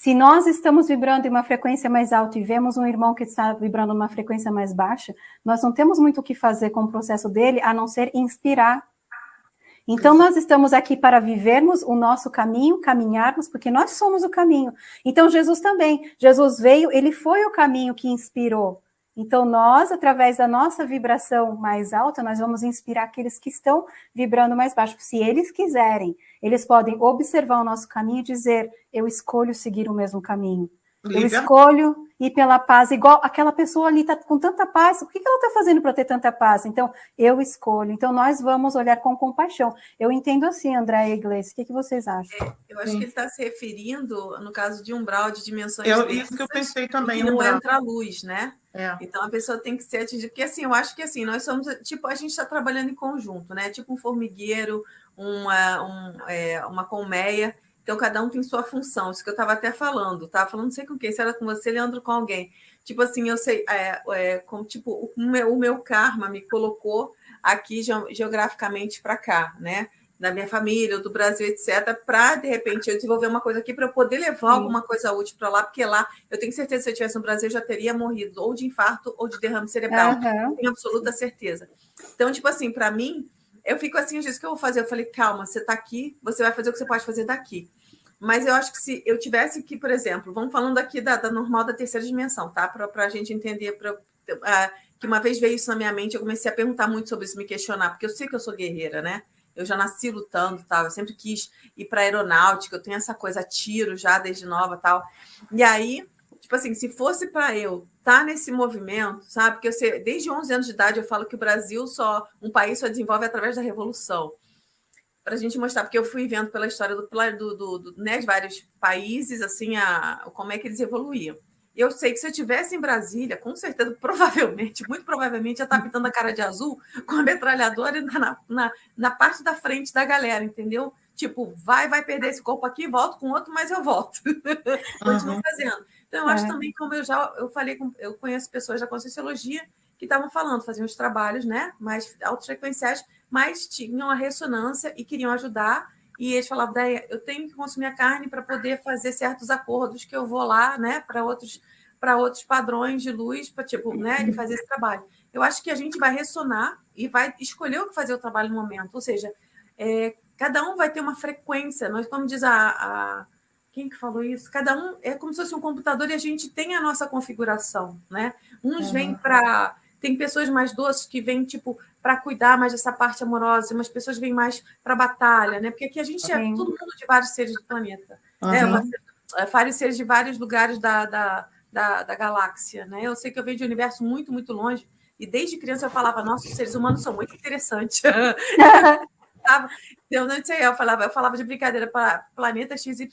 se nós estamos vibrando em uma frequência mais alta e vemos um irmão que está vibrando numa frequência mais baixa, nós não temos muito o que fazer com o processo dele, a não ser inspirar. Então, nós estamos aqui para vivermos o nosso caminho, caminharmos, porque nós somos o caminho. Então, Jesus também. Jesus veio, ele foi o caminho que inspirou. Então, nós, através da nossa vibração mais alta, nós vamos inspirar aqueles que estão vibrando mais baixo. Se eles quiserem, eles podem observar o nosso caminho e dizer: eu escolho seguir o mesmo caminho. Eu escolho ir pela paz, igual aquela pessoa ali está com tanta paz, o que ela está fazendo para ter tanta paz? Então, eu escolho. Então, nós vamos olhar com compaixão. Eu entendo assim, André Iglesias, o que, que vocês acham? É, eu acho Sim. que ele está se referindo, no caso de umbral de dimensões eu, Isso que eu pensei também. Que não entra a luz, né? É. Então a pessoa tem que ser atingida, porque assim, eu acho que assim, nós somos, tipo, a gente está trabalhando em conjunto, né? Tipo um formigueiro, uma, um, é, uma colmeia, então cada um tem sua função, isso que eu estava até falando, estava falando não sei com quem, se era com você, Leandro, com alguém. Tipo assim, eu sei, é, é, como, tipo, o meu, o meu karma me colocou aqui geograficamente para cá, né? da minha família, do Brasil, etc., para, de repente, eu desenvolver uma coisa aqui para eu poder levar Sim. alguma coisa útil para lá, porque lá eu tenho certeza que se eu estivesse no Brasil, eu já teria morrido ou de infarto ou de derrame cerebral. Uhum. Tenho absoluta certeza. Então, tipo assim, para mim, eu fico assim, o que eu vou fazer? Eu falei, calma, você está aqui, você vai fazer o que você pode fazer daqui. Mas eu acho que se eu tivesse que, por exemplo, vamos falando aqui da, da normal da terceira dimensão, tá? Para a gente entender, pra, uh, que uma vez veio isso na minha mente, eu comecei a perguntar muito sobre isso, me questionar, porque eu sei que eu sou guerreira, né? eu já nasci lutando, tal. Eu sempre quis ir para aeronáutica, eu tenho essa coisa tiro já desde nova, tal. E aí, tipo assim, se fosse para eu estar tá nesse movimento, sabe? Porque eu sei, desde 11 anos de idade eu falo que o Brasil só um país só desenvolve através da revolução. Para a gente mostrar, porque eu fui vendo pela história do, do, do, do né, de vários países, assim, a, como é que eles evoluíam. Eu sei que se eu estivesse em Brasília, com certeza, provavelmente, muito provavelmente, ia estar pintando a cara de azul com a metralhadora na, na, na parte da frente da galera, entendeu? Tipo, vai, vai perder esse corpo aqui, volto com outro, mas eu volto. Continuo uhum. fazendo. Então, eu acho é. também, como eu já eu falei, com, eu conheço pessoas da Conscienciologia que estavam falando, faziam os trabalhos né, mais altos frequenciais, mas tinham a ressonância e queriam ajudar e eles falavam, Daí, eu tenho que consumir a carne para poder fazer certos acordos que eu vou lá, né, para outros para outros padrões de luz, para tipo, né, de fazer esse trabalho. Eu acho que a gente vai ressonar e vai escolher o que fazer o trabalho no momento. Ou seja, é, cada um vai ter uma frequência. Nós, como diz a, a quem que falou isso? Cada um é como se fosse um computador e a gente tem a nossa configuração, né? Uns vêm para tem pessoas mais doces que vêm tipo para cuidar mais dessa parte amorosa, umas pessoas vêm mais para batalha, né? Porque aqui a gente é todo mundo de vários seres do planeta, uhum. né? É, vários seres de vários lugares da, da, da, da, galáxia, né? Eu sei que eu venho de um universo muito, muito longe, e desde criança eu falava, nossa, os seres humanos são muito interessantes. eu não sei, eu falava, eu falava de brincadeira para planeta XYZ.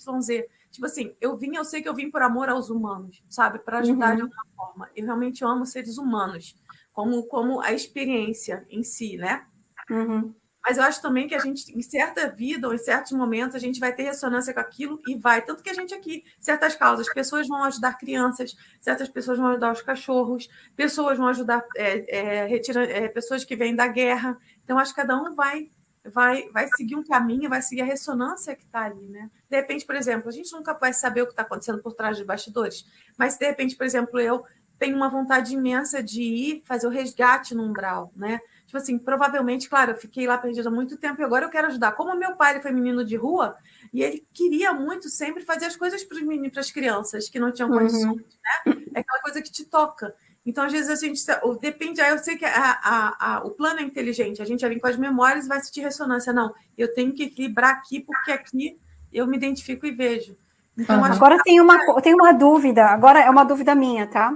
Tipo assim, eu vim, eu sei que eu vim por amor aos humanos, sabe? Para ajudar uhum. de alguma forma. Eu realmente amo seres humanos como, como a experiência em si, né? Uhum. Mas eu acho também que a gente, em certa vida ou em certos momentos, a gente vai ter ressonância com aquilo e vai. Tanto que a gente aqui, certas causas, pessoas vão ajudar crianças, certas pessoas vão ajudar os cachorros, pessoas vão ajudar é, é, retira, é, pessoas que vêm da guerra. Então, acho que cada um vai vai, vai seguir um caminho, vai seguir a ressonância que está ali, né? De repente, por exemplo, a gente nunca vai saber o que está acontecendo por trás dos bastidores, mas de repente, por exemplo, eu tenho uma vontade imensa de ir fazer o resgate no umbral, né? Tipo assim, provavelmente, claro, eu fiquei lá perdida há muito tempo e agora eu quero ajudar. Como meu pai foi menino de rua e ele queria muito sempre fazer as coisas para os meninos, para as crianças que não tinham uhum. condições, uhum. né? É aquela coisa que te toca. Então, às vezes, a gente depende. Aí eu sei que a, a, a, o plano é inteligente, a gente já vem com as memórias e vai sentir ressonância. Não, eu tenho que equilibrar aqui, porque aqui eu me identifico e vejo. Então, uhum. Agora tem uma, tem uma dúvida, agora é uma dúvida minha, tá?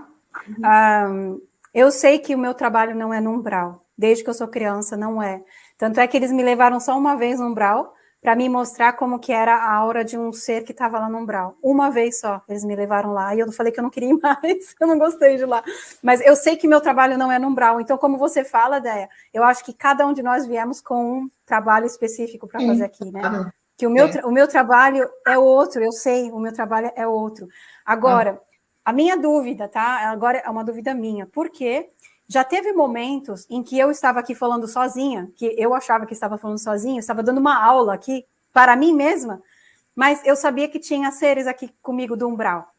Uhum. Um, eu sei que o meu trabalho não é no umbral, desde que eu sou criança, não é. Tanto é que eles me levaram só uma vez no umbral para me mostrar como que era a aura de um ser que estava lá no umbral. Uma vez só, eles me levaram lá e eu falei que eu não queria ir mais, eu não gostei de lá. Mas eu sei que meu trabalho não é no umbral, então como você fala, Déia, eu acho que cada um de nós viemos com um trabalho específico para fazer aqui, né? Que o meu, é. o meu trabalho é outro, eu sei, o meu trabalho é outro. Agora, ah. a minha dúvida, tá? Agora é uma dúvida minha. Por quê? Já teve momentos em que eu estava aqui falando sozinha, que eu achava que estava falando sozinha, estava dando uma aula aqui para mim mesma, mas eu sabia que tinha seres aqui comigo do umbral.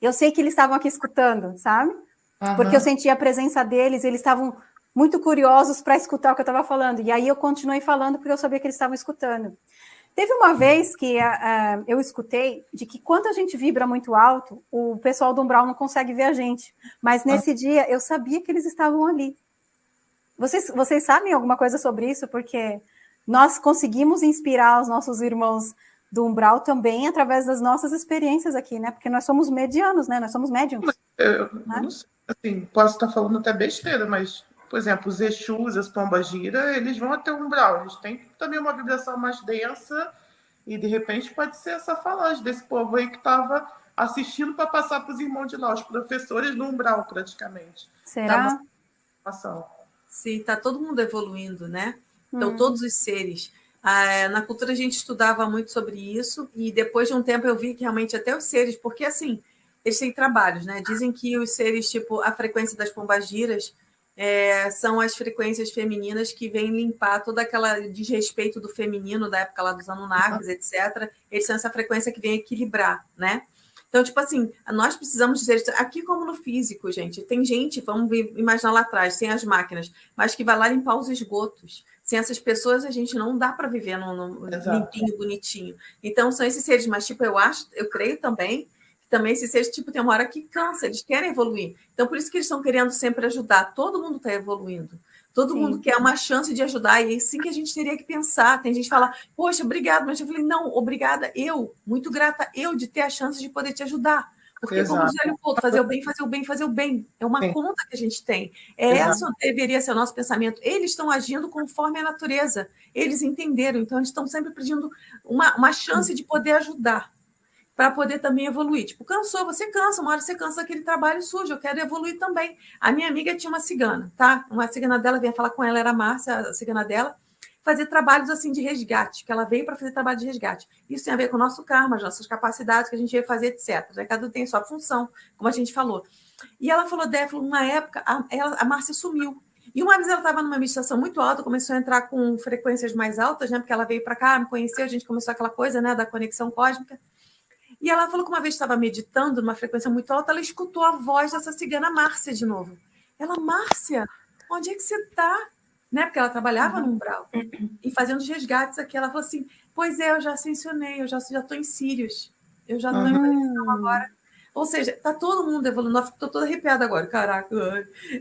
Eu sei que eles estavam aqui escutando, sabe? Uhum. Porque eu sentia a presença deles, eles estavam muito curiosos para escutar o que eu estava falando. E aí eu continuei falando porque eu sabia que eles estavam escutando. Teve uma vez que uh, eu escutei de que quando a gente vibra muito alto, o pessoal do umbral não consegue ver a gente. Mas nesse ah. dia eu sabia que eles estavam ali. Vocês, vocês sabem alguma coisa sobre isso? Porque nós conseguimos inspirar os nossos irmãos do umbral também através das nossas experiências aqui, né? Porque nós somos medianos, né? Nós somos médiums. Eu, né? não sei, assim, posso estar falando até besteira, mas por exemplo, os Exus, as pombas gira, eles vão até o umbral, eles têm também uma vibração mais densa e de repente pode ser essa falange desse povo aí que estava assistindo para passar para os irmãos de lá, os professores no umbral praticamente. Será? Sim, está todo mundo evoluindo, né? Então, hum. todos os seres. Ah, na cultura a gente estudava muito sobre isso e depois de um tempo eu vi que realmente até os seres, porque assim, eles têm trabalhos, né? Dizem que os seres, tipo a frequência das pombagiras, é, são as frequências femininas que vêm limpar toda aquela desrespeito do feminino da época lá dos Anunnakis, uhum. etc. Eles são essa frequência que vem equilibrar, né? Então, tipo assim, nós precisamos dizer, aqui como no físico, gente, tem gente, vamos imaginar lá atrás, sem as máquinas, mas que vai lá limpar os esgotos. Sem essas pessoas, a gente não dá para viver no, no limpinho, bonitinho. Então, são esses seres, mas, tipo, eu acho, eu creio também também esse ser tipo tem uma hora que cansa, eles querem evoluir. Então, por isso que eles estão querendo sempre ajudar. Todo mundo está evoluindo. Todo Sim. mundo quer uma chance de ajudar, e é assim que a gente teria que pensar. Tem gente que fala, poxa, obrigado, mas eu falei, não, obrigada, eu, muito grata eu de ter a chance de poder te ajudar. Porque, Exato. como o Jélio falou, fazer o bem, fazer o bem, fazer o bem. É uma Sim. conta que a gente tem. É essa deveria ser o nosso pensamento. Eles estão agindo conforme a natureza. Eles entenderam, então eles estão sempre pedindo uma, uma chance de poder ajudar para poder também evoluir. Tipo, cansou, você cansa, uma hora você cansa daquele trabalho sujo, eu quero evoluir também. A minha amiga tinha uma cigana, tá? Uma cigana dela, vinha falar com ela, era a Márcia, a cigana dela, fazer trabalhos assim de resgate, que ela veio para fazer trabalho de resgate. Isso tem a ver com o nosso karma, as nossas capacidades que a gente veio fazer, etc. Né? Cada um tem sua função, como a gente falou. E ela falou, Dé, uma época, a, ela, a Márcia sumiu. E uma vez ela estava numa meditação muito alta, começou a entrar com frequências mais altas, né? Porque ela veio para cá, me conheceu, a gente começou aquela coisa, né? Da conexão cósmica. E ela falou que uma vez estava meditando numa frequência muito alta, ela escutou a voz dessa cigana Márcia de novo. Ela, Márcia, onde é que você está? Né? Porque ela trabalhava uhum. no umbral e fazendo os resgates aqui. Ela falou assim: Pois é, eu já ascensionei, eu já estou em Sírios. Eu já estou uhum. em agora. Ou seja, está todo mundo evoluindo. Estou toda arrepiada agora. Caraca.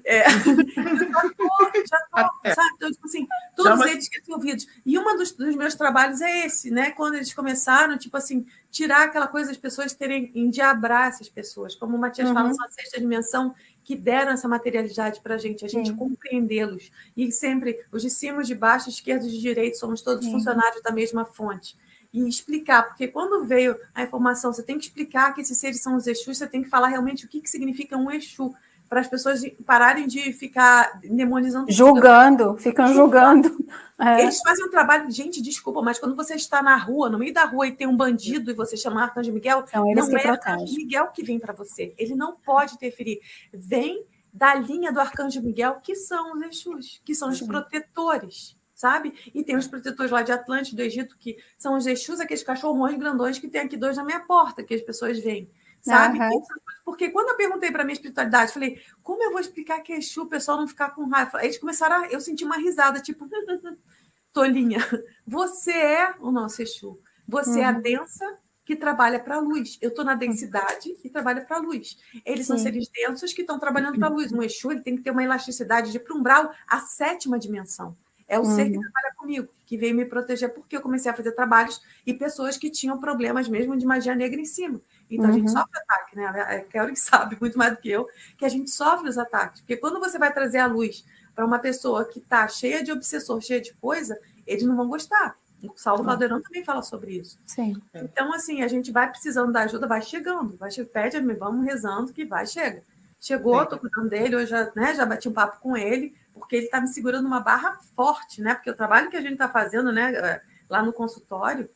É. já tô, sabe? Então, tipo assim, todos eles que têm ouvidos. E um dos, dos, meus trabalhos é esse, né? Quando eles começaram, tipo assim, tirar aquela coisa das pessoas terem, endiabrar essas pessoas. Como o Matias uhum. fala, são a sexta dimensão que deram essa materialidade para a gente, a gente compreendê-los. E sempre, os de cima, os de baixo, esquerdos e de direito, somos todos Sim. funcionários da mesma fonte e explicar, porque quando veio a informação, você tem que explicar que esses seres são os Exus, você tem que falar realmente o que, que significa um Exu, para as pessoas pararem de ficar demonizando. Julgando, ficam julgando. É. Eles fazem um trabalho, gente, desculpa, mas quando você está na rua, no meio da rua, e tem um bandido e você chama Arcanjo Miguel, não é o Arcanjo Miguel que vem para você. Ele não pode interferir. Vem da linha do Arcanjo Miguel, que são os Exus, que são os Sim. protetores sabe? E tem os protetores lá de Atlântico, do Egito, que são os Exus, aqueles cachorrões grandões que tem aqui dois na minha porta, que as pessoas veem, sabe? Uhum. Porque quando eu perguntei para minha espiritualidade, falei, como eu vou explicar que é Exu, o pessoal não ficar com raiva? Eles começaram a, eu senti uma risada, tipo, tolinha, você é o nosso Exu, você uhum. é a uhum. densa que trabalha para a luz. Eu estou na densidade e trabalho para a luz. Eles Sim. são seres densos que estão trabalhando para a luz. Um Exu ele tem que ter uma elasticidade de para umbral, a sétima dimensão. É o uhum. ser que uhum. trabalha comigo, que veio me proteger, porque eu comecei a fazer trabalhos e pessoas que tinham problemas mesmo de magia negra em cima. Então uhum. a gente uhum. sofre ataque, né? A Kelly sabe muito mais do que eu que a gente sofre os ataques. Porque quando você vai trazer a luz para uma pessoa que está cheia de obsessor, cheia de coisa, eles não vão gostar. O Saulo Valdeirão também fala sobre isso. Sim. Então, assim, a gente vai precisando da ajuda, vai chegando, vai pede, vamos rezando que vai, chega. Chegou, estou cuidando dele, eu já, né, já bati um papo com ele, porque ele está me segurando uma barra forte, né? Porque o trabalho que a gente está fazendo, né, lá no consultório,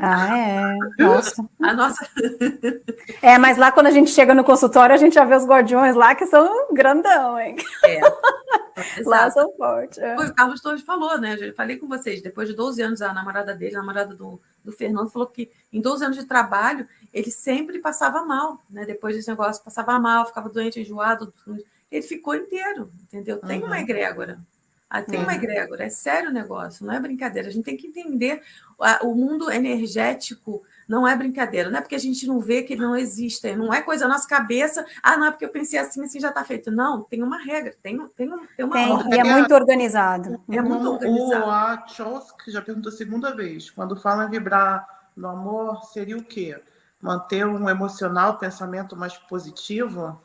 ah, é. Nossa. A nossa. É, mas lá quando a gente chega no consultório, a gente já vê os guardiões lá que são grandão, hein? É. lá são fortes. É. O Carlos Torres falou, né? Eu falei com vocês, depois de 12 anos, a namorada dele, a namorada do, do Fernando, falou que em 12 anos de trabalho, ele sempre passava mal, né? Depois desse negócio, passava mal, ficava doente, enjoado. Ele ficou inteiro, entendeu? Tem uhum. uma egrégora. Ah, tem uma uhum. egrégora, é sério o negócio, não é brincadeira. A gente tem que entender o mundo energético não é brincadeira, não é porque a gente não vê que ele não existe, não é coisa na nossa cabeça, ah, não é porque eu pensei assim, assim já está feito. Não, tem uma regra, tem, tem, tem uma tem, ordem. E é muito organizado. É muito organizado. O a já perguntou a segunda vez, quando fala em vibrar no amor, seria o quê? Manter um emocional, pensamento mais positivo?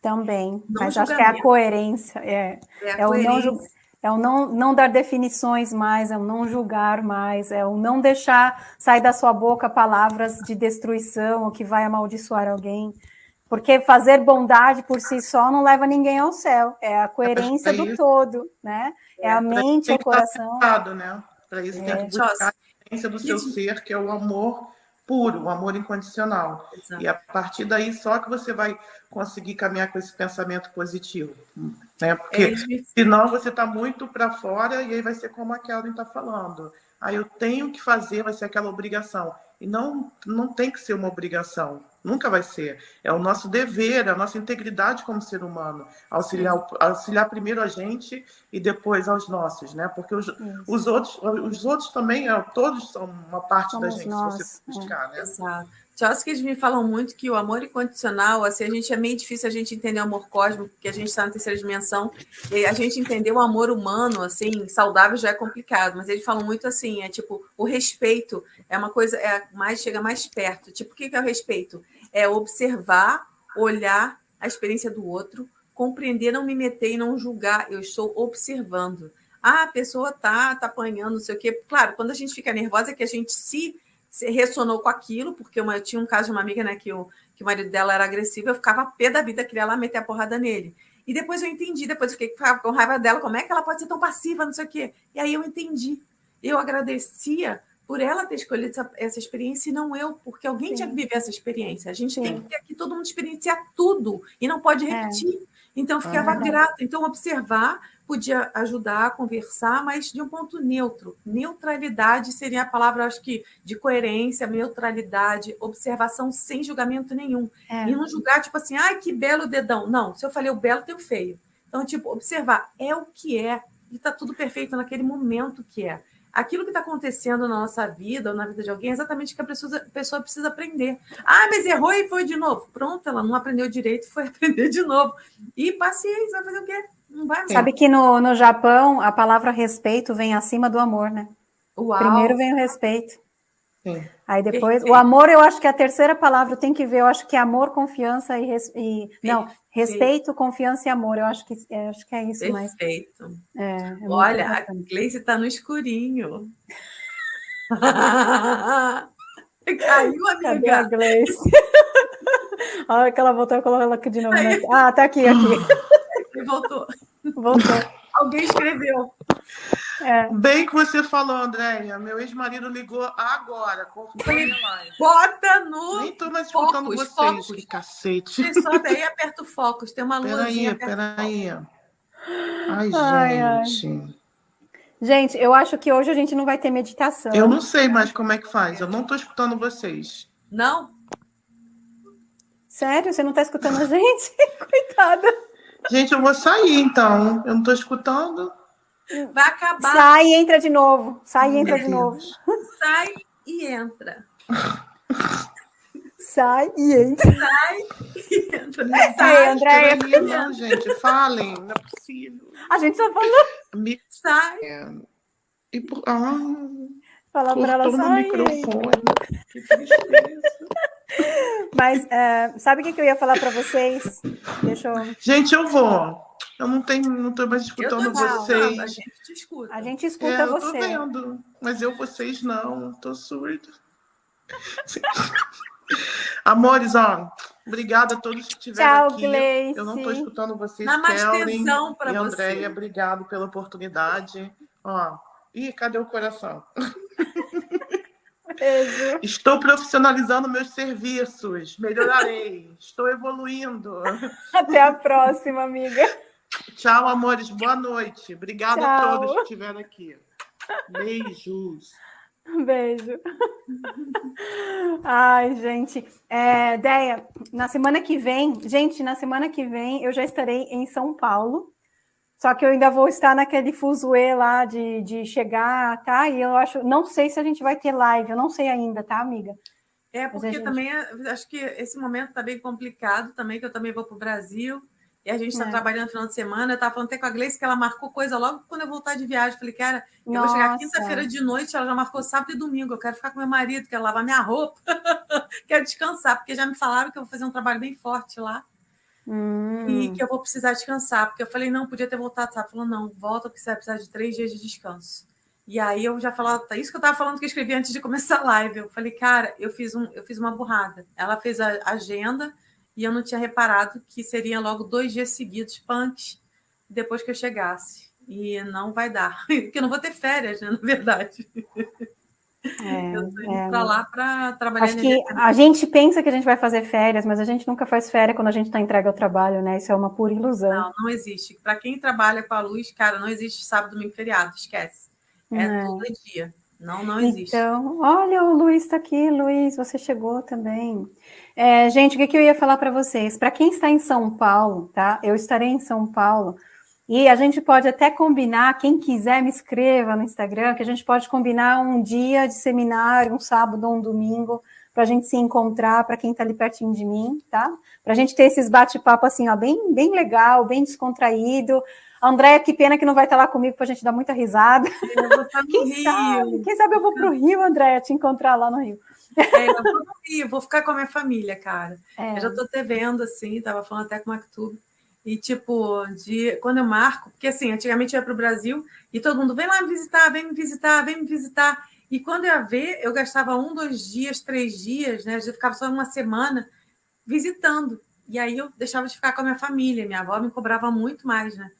Também, não mas acho que é a coerência. É, é, a é coerência. o não é o não, não dar definições mais, é o não julgar mais, é o não deixar sair da sua boca palavras de destruição ou que vai amaldiçoar alguém. Porque fazer bondade por si só não leva ninguém ao céu, é a coerência do todo, né? É, a mente, o coração. Né? Para isso tem que buscar a coerência do seu ser, que é o amor puro, o amor incondicional. Exato. E a partir daí só que você vai conseguir caminhar com esse pensamento positivo. Né? Porque é senão você está muito para fora e aí vai ser como a Kelvin está falando. Aí eu tenho que fazer, vai ser aquela obrigação. E não, não tem que ser uma obrigação, nunca vai ser. É o nosso dever, a nossa integridade como ser humano, auxiliar, auxiliar primeiro a gente e depois aos nossos, né? Porque os, os, outros, os outros também, é, todos são uma parte Somos da gente, nós. se você buscar, né? Exato. Chomsky me falam muito que o amor incondicional, assim, a gente é meio difícil a gente entender o amor cósmico, porque a gente está na terceira dimensão, e a gente entender o amor humano, assim, saudável já é complicado, mas eles falam muito assim, é tipo, o respeito é uma coisa, é mais chega mais perto. Tipo, o que é o respeito? É observar, olhar a experiência do outro, compreender, não me meter e não julgar, eu estou observando. Ah, a pessoa tá, tá apanhando, não sei o quê. Claro, quando a gente fica nervosa é que a gente se ressonou com aquilo, porque eu tinha um caso de uma amiga, né, que o, que o marido dela era agressivo, eu ficava pé da vida, queria lá meter a porrada nele. E depois eu entendi, depois eu fiquei com raiva dela, como é que ela pode ser tão passiva, não sei o quê. E aí eu entendi. Eu agradecia por ela ter escolhido essa, essa experiência e não eu, porque alguém Sim. tinha que viver essa experiência. A gente Sim. tem que ter aqui todo mundo experienciar tudo e não pode é. repetir. É. Então, eu ficava ah, grata. Então, observar podia ajudar a conversar, mas de um ponto neutro. Neutralidade seria a palavra, acho que, de coerência, neutralidade, observação sem julgamento nenhum. É. E não julgar, tipo assim, ai, que belo dedão. Não, se eu falei o belo, tem o feio. Então, tipo, observar é o que é, e está tudo perfeito naquele momento que é. Aquilo que está acontecendo na nossa vida ou na vida de alguém é exatamente o que a pessoa, a pessoa precisa aprender. Ah, mas errou e foi de novo. Pronto, ela não aprendeu direito, foi aprender de novo. E paciência, vai fazer o quê? Sabe que no, no Japão a palavra respeito vem acima do amor, né? Uau. Primeiro vem o respeito. Sim. Aí depois, Perfeito. o amor, eu acho que é a terceira palavra tem que ver, eu acho que é amor, confiança e, res, e não, respeito, confiança e amor, eu acho que, é, acho que é isso. Perfeito. Mas, é, é Olha, a Gleice está no escurinho. Caiu, amiga. Cadê a Gleice? Olha que ela voltou, eu coloquei ela aqui de novo. Né? Ah, tá aqui, aqui. Voltou. Voltou. Alguém escreveu. É. Bem que você falou, Andréia. Meu ex-marido ligou agora. Bota no. Nem tô mais escutando focus, vocês, focus. que cacete. Você sobe aí e aperta o foco. Tem uma luz. Peraí, peraí. Ai, ai, gente. Ai. Gente, eu acho que hoje a gente não vai ter meditação. Eu não sei mais como é que faz. Eu não estou escutando vocês. Não? Sério? Você não está escutando a gente? Coitada. Gente, eu vou sair, então. Eu não estou escutando. Vai acabar. Sai e entra de novo. Sai e entra de novo. Sai e entra. Sai e entra. Sai e entra. Sai, André. Não, gente, falem. Não é possível. A gente só falou. Me... Sai. E por... Ah, Fala para ela sair. microfone. Que tristeza. Mas uh, sabe o que, eu ia falar para vocês? Deixa eu... Gente, eu vou. Eu não tenho, não estou mais escutando vocês. a gente te escuta. A gente escuta é, você. Eu tô vendo, mas eu vocês não, tô surdo. Amores, ó, obrigada a todos que estiveram Tchau, aqui. Gleice. Eu não estou escutando vocês, Kelly e Andréia, obrigado pela oportunidade. Ó, ih, cadê o coração? Estou profissionalizando meus serviços, melhorarei, estou evoluindo. Até a próxima, amiga. Tchau, amores, boa noite. Obrigada Tchau. a todos que estiveram aqui. Beijos. Beijo. Ai, gente. É, Deia, na semana que vem, gente, na semana que vem eu já estarei em São Paulo. Só que eu ainda vou estar naquele fuzuê lá de, de chegar, tá? E eu acho, não sei se a gente vai ter live, eu não sei ainda, tá, amiga? É, porque gente... também acho que esse momento está bem complicado também, que eu também vou para o Brasil. E a gente está é. trabalhando no final de semana. Eu estava falando até com a Gleice que ela marcou coisa logo quando eu voltar de viagem. Falei, cara, eu Nossa. vou chegar quinta-feira de noite, ela já marcou sábado e domingo. Eu quero ficar com meu marido, quero lavar minha roupa, quero descansar, porque já me falaram que eu vou fazer um trabalho bem forte lá. Hum. E que eu vou precisar descansar. Porque eu falei, não, podia ter voltado, sabe? Falou, não, volta, porque você vai precisar de três dias de descanso. E aí eu já falava, tá isso que eu estava falando que eu escrevi antes de começar a live. Eu falei, cara, eu fiz, um, eu fiz uma burrada. Ela fez a agenda e eu não tinha reparado que seria logo dois dias seguidos, punks, depois que eu chegasse. E não vai dar, porque eu não vou ter férias, né, na verdade. É, eu tô indo é, para lá para trabalhar. Acho que a gente pensa que a gente vai fazer férias, mas a gente nunca faz férias quando a gente está entregue ao trabalho, né? Isso é uma pura ilusão. Não, não existe. Para quem trabalha com a luz, cara, não existe sábado, domingo, feriado, esquece. É, é. todo dia. Não, não existe. Então, olha, o Luiz está aqui, Luiz, você chegou também. É, gente, o que, que eu ia falar para vocês? Para quem está em São Paulo, tá? Eu estarei em São Paulo e a gente pode até combinar, quem quiser me escreva no Instagram, que a gente pode combinar um dia de seminário, um sábado ou um domingo, para a gente se encontrar, para quem está ali pertinho de mim, tá? Para a gente ter esses bate-papo assim, ó, bem, bem legal, bem descontraído. Andréia, que pena que não vai estar lá comigo para a gente dar muita risada. Eu vou estar no quem Rio. Sabe? Quem sabe eu vou para o Rio, Andréia, te encontrar lá no Rio. É, eu vou no Rio, vou ficar com a minha família, cara. É. Eu já estou te vendo, assim, estava falando até com o Mactube. E, tipo, de, quando eu marco, porque assim, antigamente eu ia para o Brasil e todo mundo vem lá me visitar, vem me visitar, vem me visitar. E quando eu ia ver, eu gastava um, dois dias, três dias, né? Eu ficava só uma semana visitando. E aí eu deixava de ficar com a minha família. Minha avó me cobrava muito mais, né?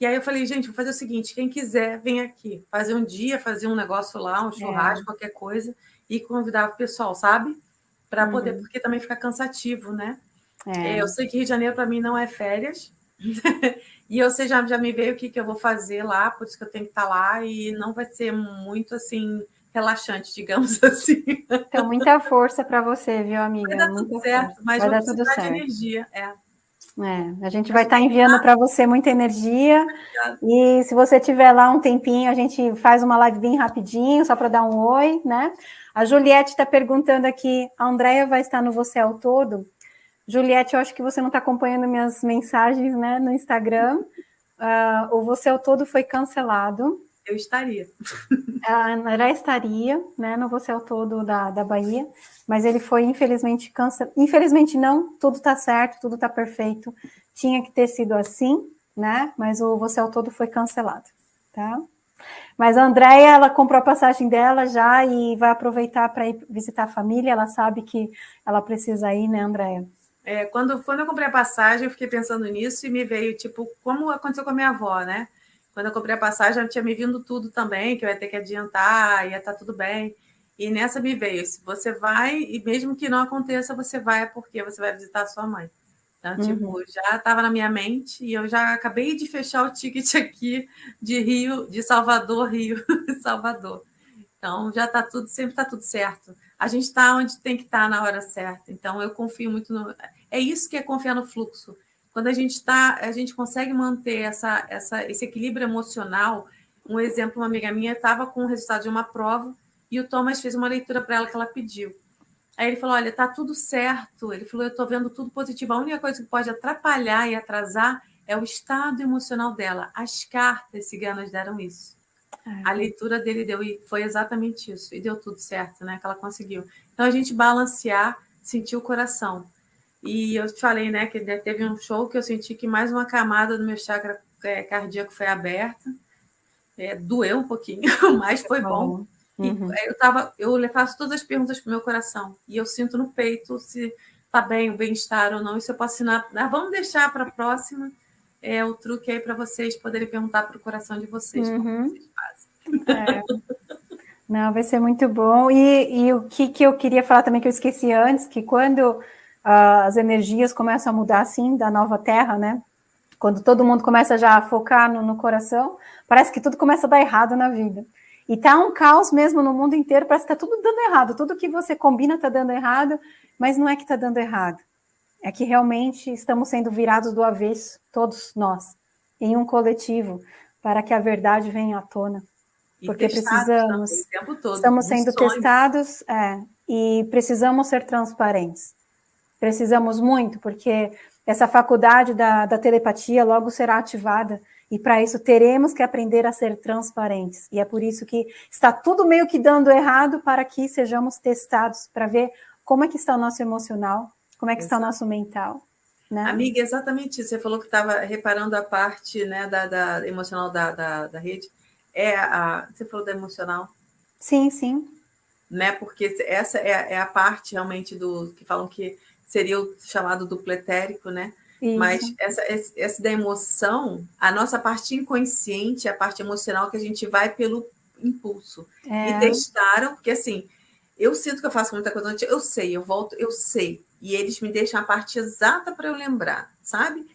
E aí eu falei, gente, vou fazer o seguinte: quem quiser, vem aqui. Fazer um dia, fazer um negócio lá, um churrasco, é. qualquer coisa e convidava o pessoal, sabe? Para uhum. poder, porque também fica cansativo, né? É. Eu sei que Rio de Janeiro para mim não é férias. e eu sei, já, já me veio o que, que eu vou fazer lá, por isso que eu tenho que estar tá lá, e não vai ser muito assim relaxante, digamos assim. Então, muita força para você, viu, amiga? Vai dar tudo muita certo, força. mas vai dar tudo certo. de energia, é. É, a gente vai estar tá enviando para você muita energia. E se você tiver lá um tempinho, a gente faz uma live bem rapidinho, só para dar um oi, né? A Juliette está perguntando aqui: a Andrea vai estar no Você ao Todo? Juliette, eu acho que você não está acompanhando minhas mensagens né, no Instagram. Uh, o Você ao Todo foi cancelado. Eu estaria. A André estaria, né, no Você ao Todo da, da Bahia, mas ele foi infelizmente cancelado. Infelizmente não, tudo está certo, tudo está perfeito. Tinha que ter sido assim, né? Mas o Você ao Todo foi cancelado, tá? Mas a Andréia, ela comprou a passagem dela já e vai aproveitar para ir visitar a família. Ela sabe que ela precisa ir, né, Andréia? É, quando, quando eu comprei a passagem, eu fiquei pensando nisso e me veio, tipo, como aconteceu com a minha avó, né? Quando eu comprei a passagem, já tinha me vindo tudo também, que eu ia ter que adiantar, ia estar tá tudo bem. E nessa me veio, se você vai, e mesmo que não aconteça, você vai porque você vai visitar a sua mãe. Então, tipo, uhum. já estava na minha mente e eu já acabei de fechar o ticket aqui de Rio, de Salvador, Rio, Salvador. Então, já está tudo, sempre está tudo certo. A gente está onde tem que estar tá na hora certa. Então, eu confio muito no. É isso que é confiar no fluxo. Quando a gente está, a gente consegue manter essa, essa, esse equilíbrio emocional. Um exemplo, uma amiga minha estava com o resultado de uma prova e o Thomas fez uma leitura para ela que ela pediu. Aí ele falou: Olha, tá tudo certo. Ele falou: Eu estou vendo tudo positivo. A única coisa que pode atrapalhar e atrasar é o estado emocional dela. As cartas ciganas deram isso. É. A leitura dele deu e foi exatamente isso. E deu tudo certo, né? Que ela conseguiu. Então a gente balancear, sentir o coração. E eu te falei, né, que teve um show que eu senti que mais uma camada do meu chakra é, cardíaco foi aberta. É, doeu um pouquinho, mas foi bom. Uhum. eu, tava, eu faço todas as perguntas para o meu coração. E eu sinto no peito se tá bem, o bem-estar ou não. Isso eu posso assinar. Ah, vamos deixar para a próxima é, o truque aí para vocês poderem perguntar para o coração de vocês uhum. como vocês fazem. É. Não, vai ser muito bom. E, e o que, que eu queria falar também que eu esqueci antes, que quando as energias começam a mudar assim da nova terra, né? Quando todo mundo começa já a focar no, no coração, parece que tudo começa a dar errado na vida. E tá um caos mesmo no mundo inteiro, parece que tá tudo dando errado. Tudo que você combina tá dando errado, mas não é que tá dando errado. É que realmente estamos sendo virados do avesso, todos nós, em um coletivo, para que a verdade venha à tona. E porque precisamos, todo, estamos sendo sonhos. testados, é, e precisamos ser transparentes. Precisamos muito, porque essa faculdade da, da telepatia logo será ativada, e para isso teremos que aprender a ser transparentes. E é por isso que está tudo meio que dando errado para que sejamos testados, para ver como é que está o nosso emocional, como é que está o nosso mental. Né? Amiga, exatamente isso. Você falou que estava reparando a parte né, da, da emocional da, da, da rede é a. Você falou da emocional? Sim, sim. Né? Porque essa é, é a parte realmente do que falam que seria o chamado duplo etérico, né? Isso. Mas essa, essa da emoção, a nossa parte inconsciente, a parte emocional que a gente vai pelo impulso. É. E testaram, porque assim, eu sinto que eu faço muita coisa eu sei, eu volto, eu sei. E eles me deixam a parte exata para eu lembrar, sabe?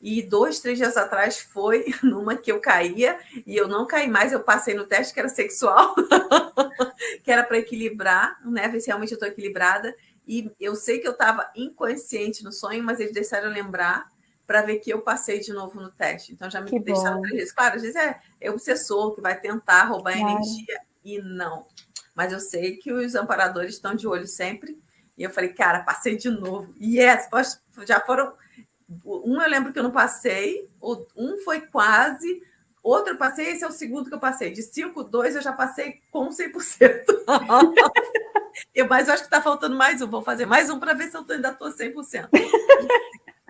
E dois, três dias atrás foi numa que eu caía e eu não caí mais, eu passei no teste que era sexual, que era para equilibrar, né? Ver se realmente eu estou equilibrada. E eu sei que eu estava inconsciente no sonho, mas eles deixaram lembrar para ver que eu passei de novo no teste. Então já me que deixaram três vezes. Claro, às vezes é, é obsessor que vai tentar roubar claro. energia e não. Mas eu sei que os amparadores estão de olho sempre. E eu falei, cara, passei de novo. E yes, já foram um eu lembro que eu não passei, um foi quase, outro eu passei, esse é o segundo que eu passei. De 5, 2 eu já passei com 100%. eu, mas eu acho que está faltando mais um, vou fazer mais um para ver se eu ainda estou 100%.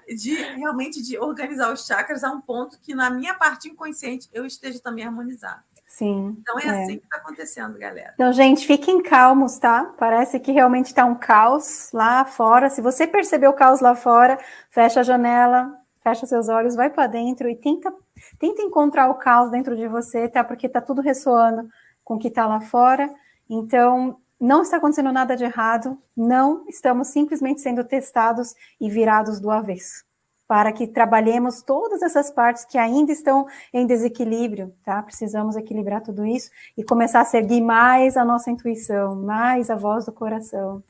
De realmente de organizar os chakras a um ponto que na minha parte inconsciente eu esteja também harmonizado. Sim. Então é, é. assim que está acontecendo, galera. Então, gente, fiquem calmos, tá? Parece que realmente está um caos lá fora. Se você percebeu o caos lá fora, fecha a janela, fecha seus olhos, vai para dentro e tenta, tenta encontrar o caos dentro de você, tá? Porque está tudo ressoando com o que está lá fora. Então, não está acontecendo nada de errado, não estamos simplesmente sendo testados e virados do avesso para que trabalhemos todas essas partes que ainda estão em desequilíbrio, tá? Precisamos equilibrar tudo isso e começar a seguir mais a nossa intuição, mais a voz do coração,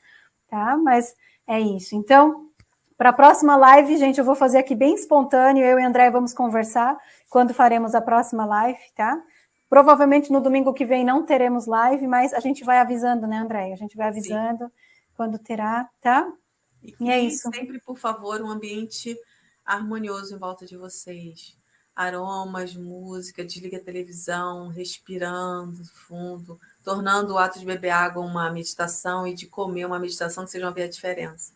tá? Mas é isso. Então, para a próxima live, gente, eu vou fazer aqui bem espontâneo, eu e André vamos conversar quando faremos a próxima live, tá? Provavelmente no domingo que vem não teremos live, mas a gente vai avisando, né, André? A gente vai avisando Sim. quando terá, tá? E, e é isso. Sempre, por favor, um ambiente harmonioso em volta de vocês. Aromas, música, desliga a televisão, respirando fundo, tornando o ato de beber água uma meditação e de comer uma meditação que vocês vão ver a diferença.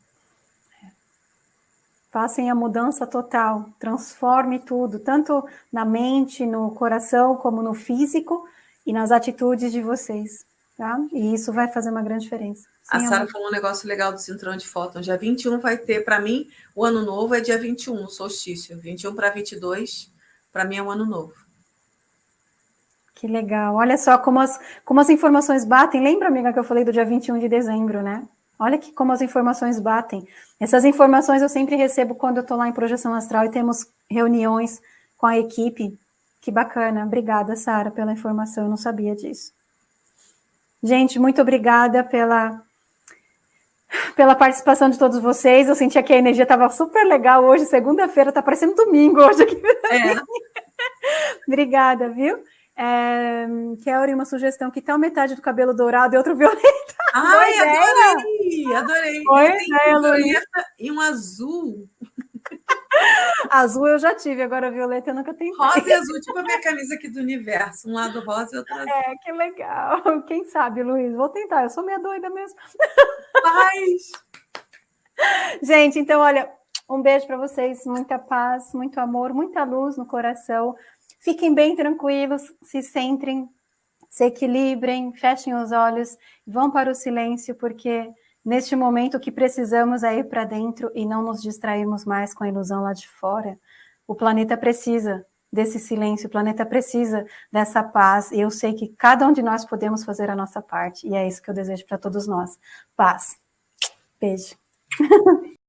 Façam a mudança total, transforme tudo, tanto na mente, no coração, como no físico e nas atitudes de vocês. Tá? E isso vai fazer uma grande diferença. Sim, a Sara falou um negócio legal do cinturão de fóton. Dia 21 vai ter, para mim, o ano novo é dia 21, solstício. 21 para 22, para mim é o ano novo. Que legal. Olha só como as, como as informações batem. Lembra, amiga, que eu falei do dia 21 de dezembro, né? Olha que como as informações batem. Essas informações eu sempre recebo quando eu estou lá em projeção astral e temos reuniões com a equipe. Que bacana. Obrigada, Sara, pela informação. Eu não sabia disso. Gente, muito obrigada pela, pela participação de todos vocês. Eu sentia que a energia estava super legal hoje, segunda-feira, está parecendo domingo hoje aqui. É. obrigada, viu? É, Kelly, uma sugestão, que tal metade do cabelo dourado e outro violeta? Ai, adorei! Adorei! Oi, ideia, Luiz. E um azul azul eu já tive, agora violeta eu nunca tenho. Rosa e azul, tipo a minha camisa aqui do universo. Um lado rosa e outro azul. É, que legal. Quem sabe, Luiz? Vou tentar, eu sou meio doida mesmo. Mas... Gente, então, olha, um beijo para vocês, muita paz, muito amor, muita luz no coração. Fiquem bem tranquilos, se centrem, se equilibrem, fechem os olhos, vão para o silêncio, porque neste momento o que precisamos é ir para dentro e não nos distrairmos mais com a ilusão lá de fora. O planeta precisa desse silêncio, o planeta precisa dessa paz, e eu sei que cada um de nós podemos fazer a nossa parte, e é isso que eu desejo para todos nós. Paz. Beijo.